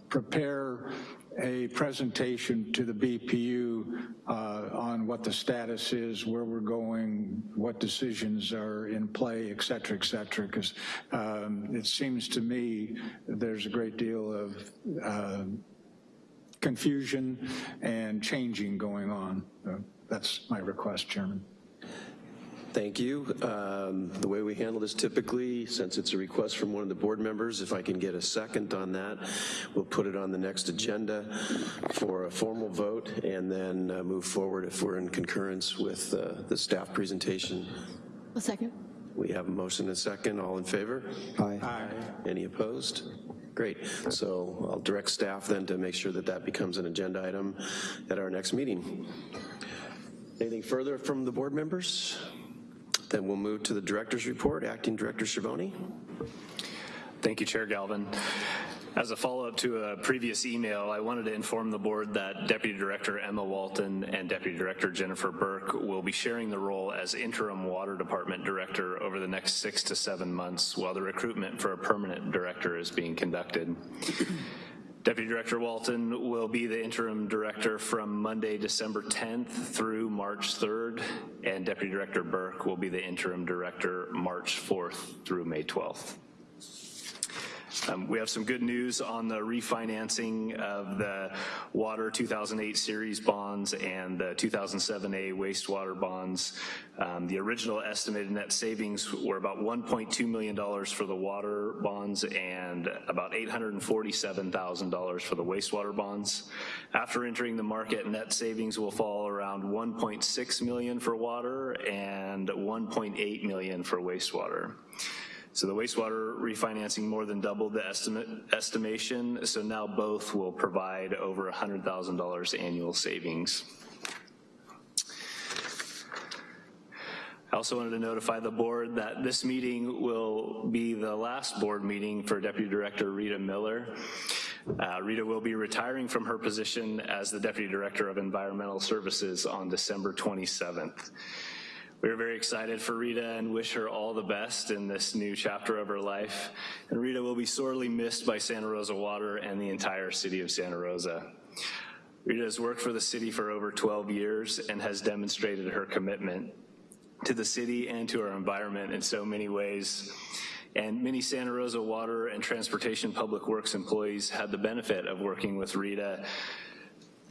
prepare a presentation to the BPU uh, on what the status is, where we're going, what decisions are in play, et cetera, et cetera, because um, it seems to me there's a great deal of uh, confusion and changing going on. That's my request, Chairman. Thank you. Um, the way we handle this typically, since it's a request from one of the board members, if I can get a second on that, we'll put it on the next agenda for a formal vote and then uh, move forward if we're in concurrence with uh, the staff presentation. A second. We have a motion and a second. All in favor? Aye. Aye. Any opposed? Great. So I'll direct staff then to make sure that that becomes an agenda item at our next meeting. Anything further from the board members? Then we'll move to the director's report. Acting Director Schiavone. Thank you, Chair Galvin. As a follow-up to a previous email, I wanted to inform the board that Deputy Director Emma Walton and Deputy Director Jennifer Burke will be sharing the role as interim Water Department Director over the next six to seven months while the recruitment for a permanent director is being conducted. Deputy Director Walton will be the interim director from Monday, December 10th through March 3rd, and Deputy Director Burke will be the interim director March 4th through May 12th. Um, we have some good news on the refinancing of the Water 2008 series bonds and the 2007A wastewater bonds. Um, the original estimated net savings were about $1.2 million for the water bonds and about $847,000 for the wastewater bonds. After entering the market, net savings will fall around 1.6 million for water and 1.8 million for wastewater. So the wastewater refinancing more than doubled the estimate, estimation, so now both will provide over $100,000 annual savings. I also wanted to notify the board that this meeting will be the last board meeting for Deputy Director Rita Miller. Uh, Rita will be retiring from her position as the Deputy Director of Environmental Services on December 27th. We're very excited for Rita and wish her all the best in this new chapter of her life. And Rita will be sorely missed by Santa Rosa Water and the entire city of Santa Rosa. Rita has worked for the city for over 12 years and has demonstrated her commitment to the city and to our environment in so many ways. And many Santa Rosa Water and Transportation Public Works employees had the benefit of working with Rita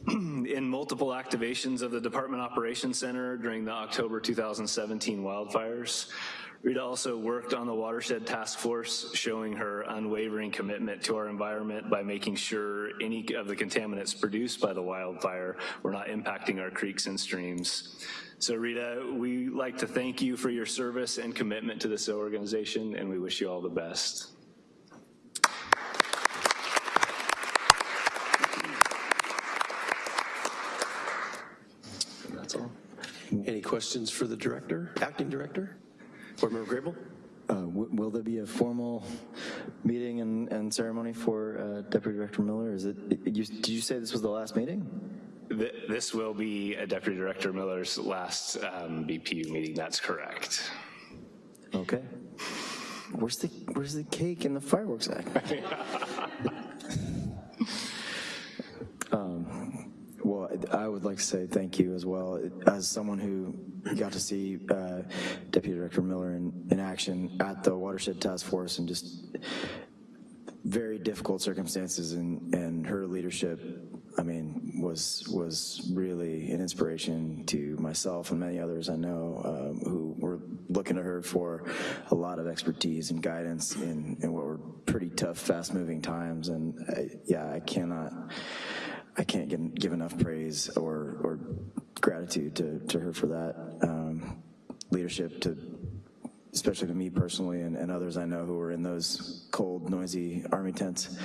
in multiple activations of the Department Operations Center during the October 2017 wildfires. Rita also worked on the Watershed Task Force, showing her unwavering commitment to our environment by making sure any of the contaminants produced by the wildfire were not impacting our creeks and streams. So Rita, we like to thank you for your service and commitment to this organization, and we wish you all the best. And that's all. Any questions for the director, acting director? Board Member Grable? Uh, w- will there be a formal meeting and, and ceremony for uh, Deputy Director Miller? Is it, you, did you say this was the last meeting? Th this will be Deputy Director Miller's last um, BPU meeting, that's correct. Okay. Where's the, where's the cake and the fireworks at? um, well, I would like to say thank you as well. As someone who got to see uh, Deputy Director Miller in, in action at the Watershed Task Force and just very difficult circumstances and, and her leadership, I mean, was was really an inspiration to myself and many others I know um, who were looking to her for a lot of expertise and guidance in, in what were pretty tough, fast-moving times. And I, yeah, I cannot, I can't get, give enough praise or, or gratitude to, to her for that um, leadership to especially to me personally and, and, others I know who were in those cold, noisy army tents.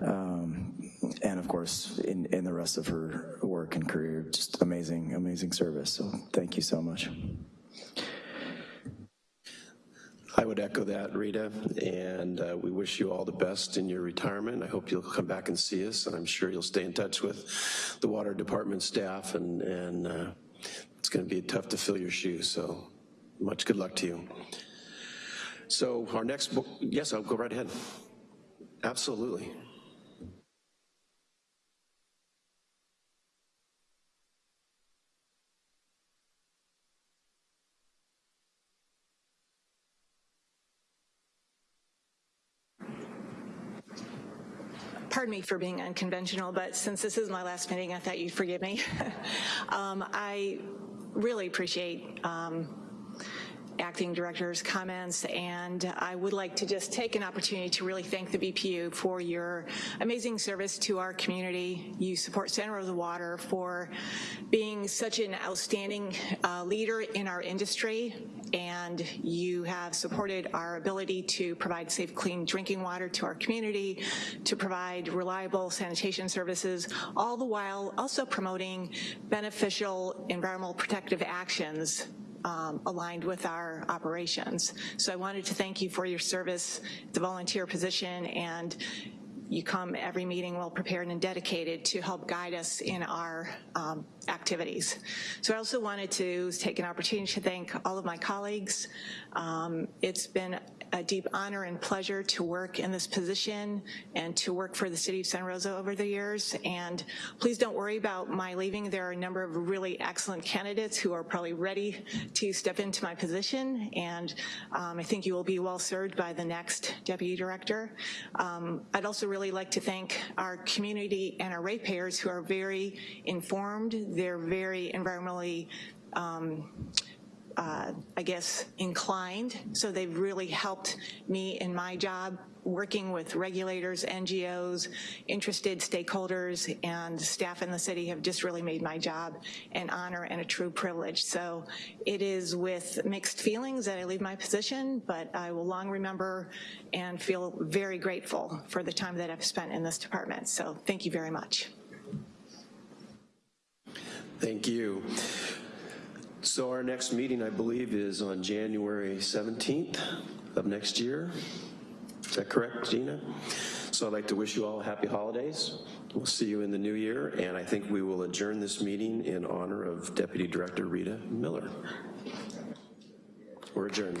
Um, and of course, in, in the rest of her work and career, just amazing, amazing service. So thank you so much. I would echo that, Rita, and uh, we wish you all the best in your retirement. I hope you'll come back and see us, and I'm sure you'll stay in touch with the water department staff, and, and uh, it's gonna be tough to fill your shoes, so much good luck to you. So our next, book yes, I'll go right ahead. Absolutely. Pardon me for being unconventional, but since this is my last meeting, I thought you'd forgive me. um, I really appreciate um, acting director's comments, and I would like to just take an opportunity to really thank the BPU for your amazing service to our community. You support Santa Rosa Water for being such an outstanding uh, leader in our industry, and you have supported our ability to provide safe, clean drinking water to our community, to provide reliable sanitation services, all the while also promoting beneficial environmental protective actions um, aligned with our operations. So I wanted to thank you for your service, the volunteer position, and you come every meeting well prepared and dedicated to help guide us in our um, activities. So I also wanted to take an opportunity to thank all of my colleagues. Um, it's been a deep honor and pleasure to work in this position and to work for the city of Santa Rosa over the years. And please don't worry about my leaving. There are a number of really excellent candidates who are probably ready to step into my position. And um, I think you will be well served by the next deputy director. Um, I'd also really like to thank our community and our ratepayers who are very informed. They're very environmentally um, uh, I guess, inclined. So they've really helped me in my job working with regulators, NGOs, interested stakeholders, and staff in the city have just really made my job an honor and a true privilege. So it is with mixed feelings that I leave my position, but I will long remember and feel very grateful for the time that I've spent in this department. So thank you very much. Thank you. So our next meeting, I believe, is on January 17th of next year. Is that correct, Gina? So I'd like to wish you all happy holidays. We'll see you in the new year, and I think we will adjourn this meeting in honor of Deputy Director Rita Miller. We're adjourned.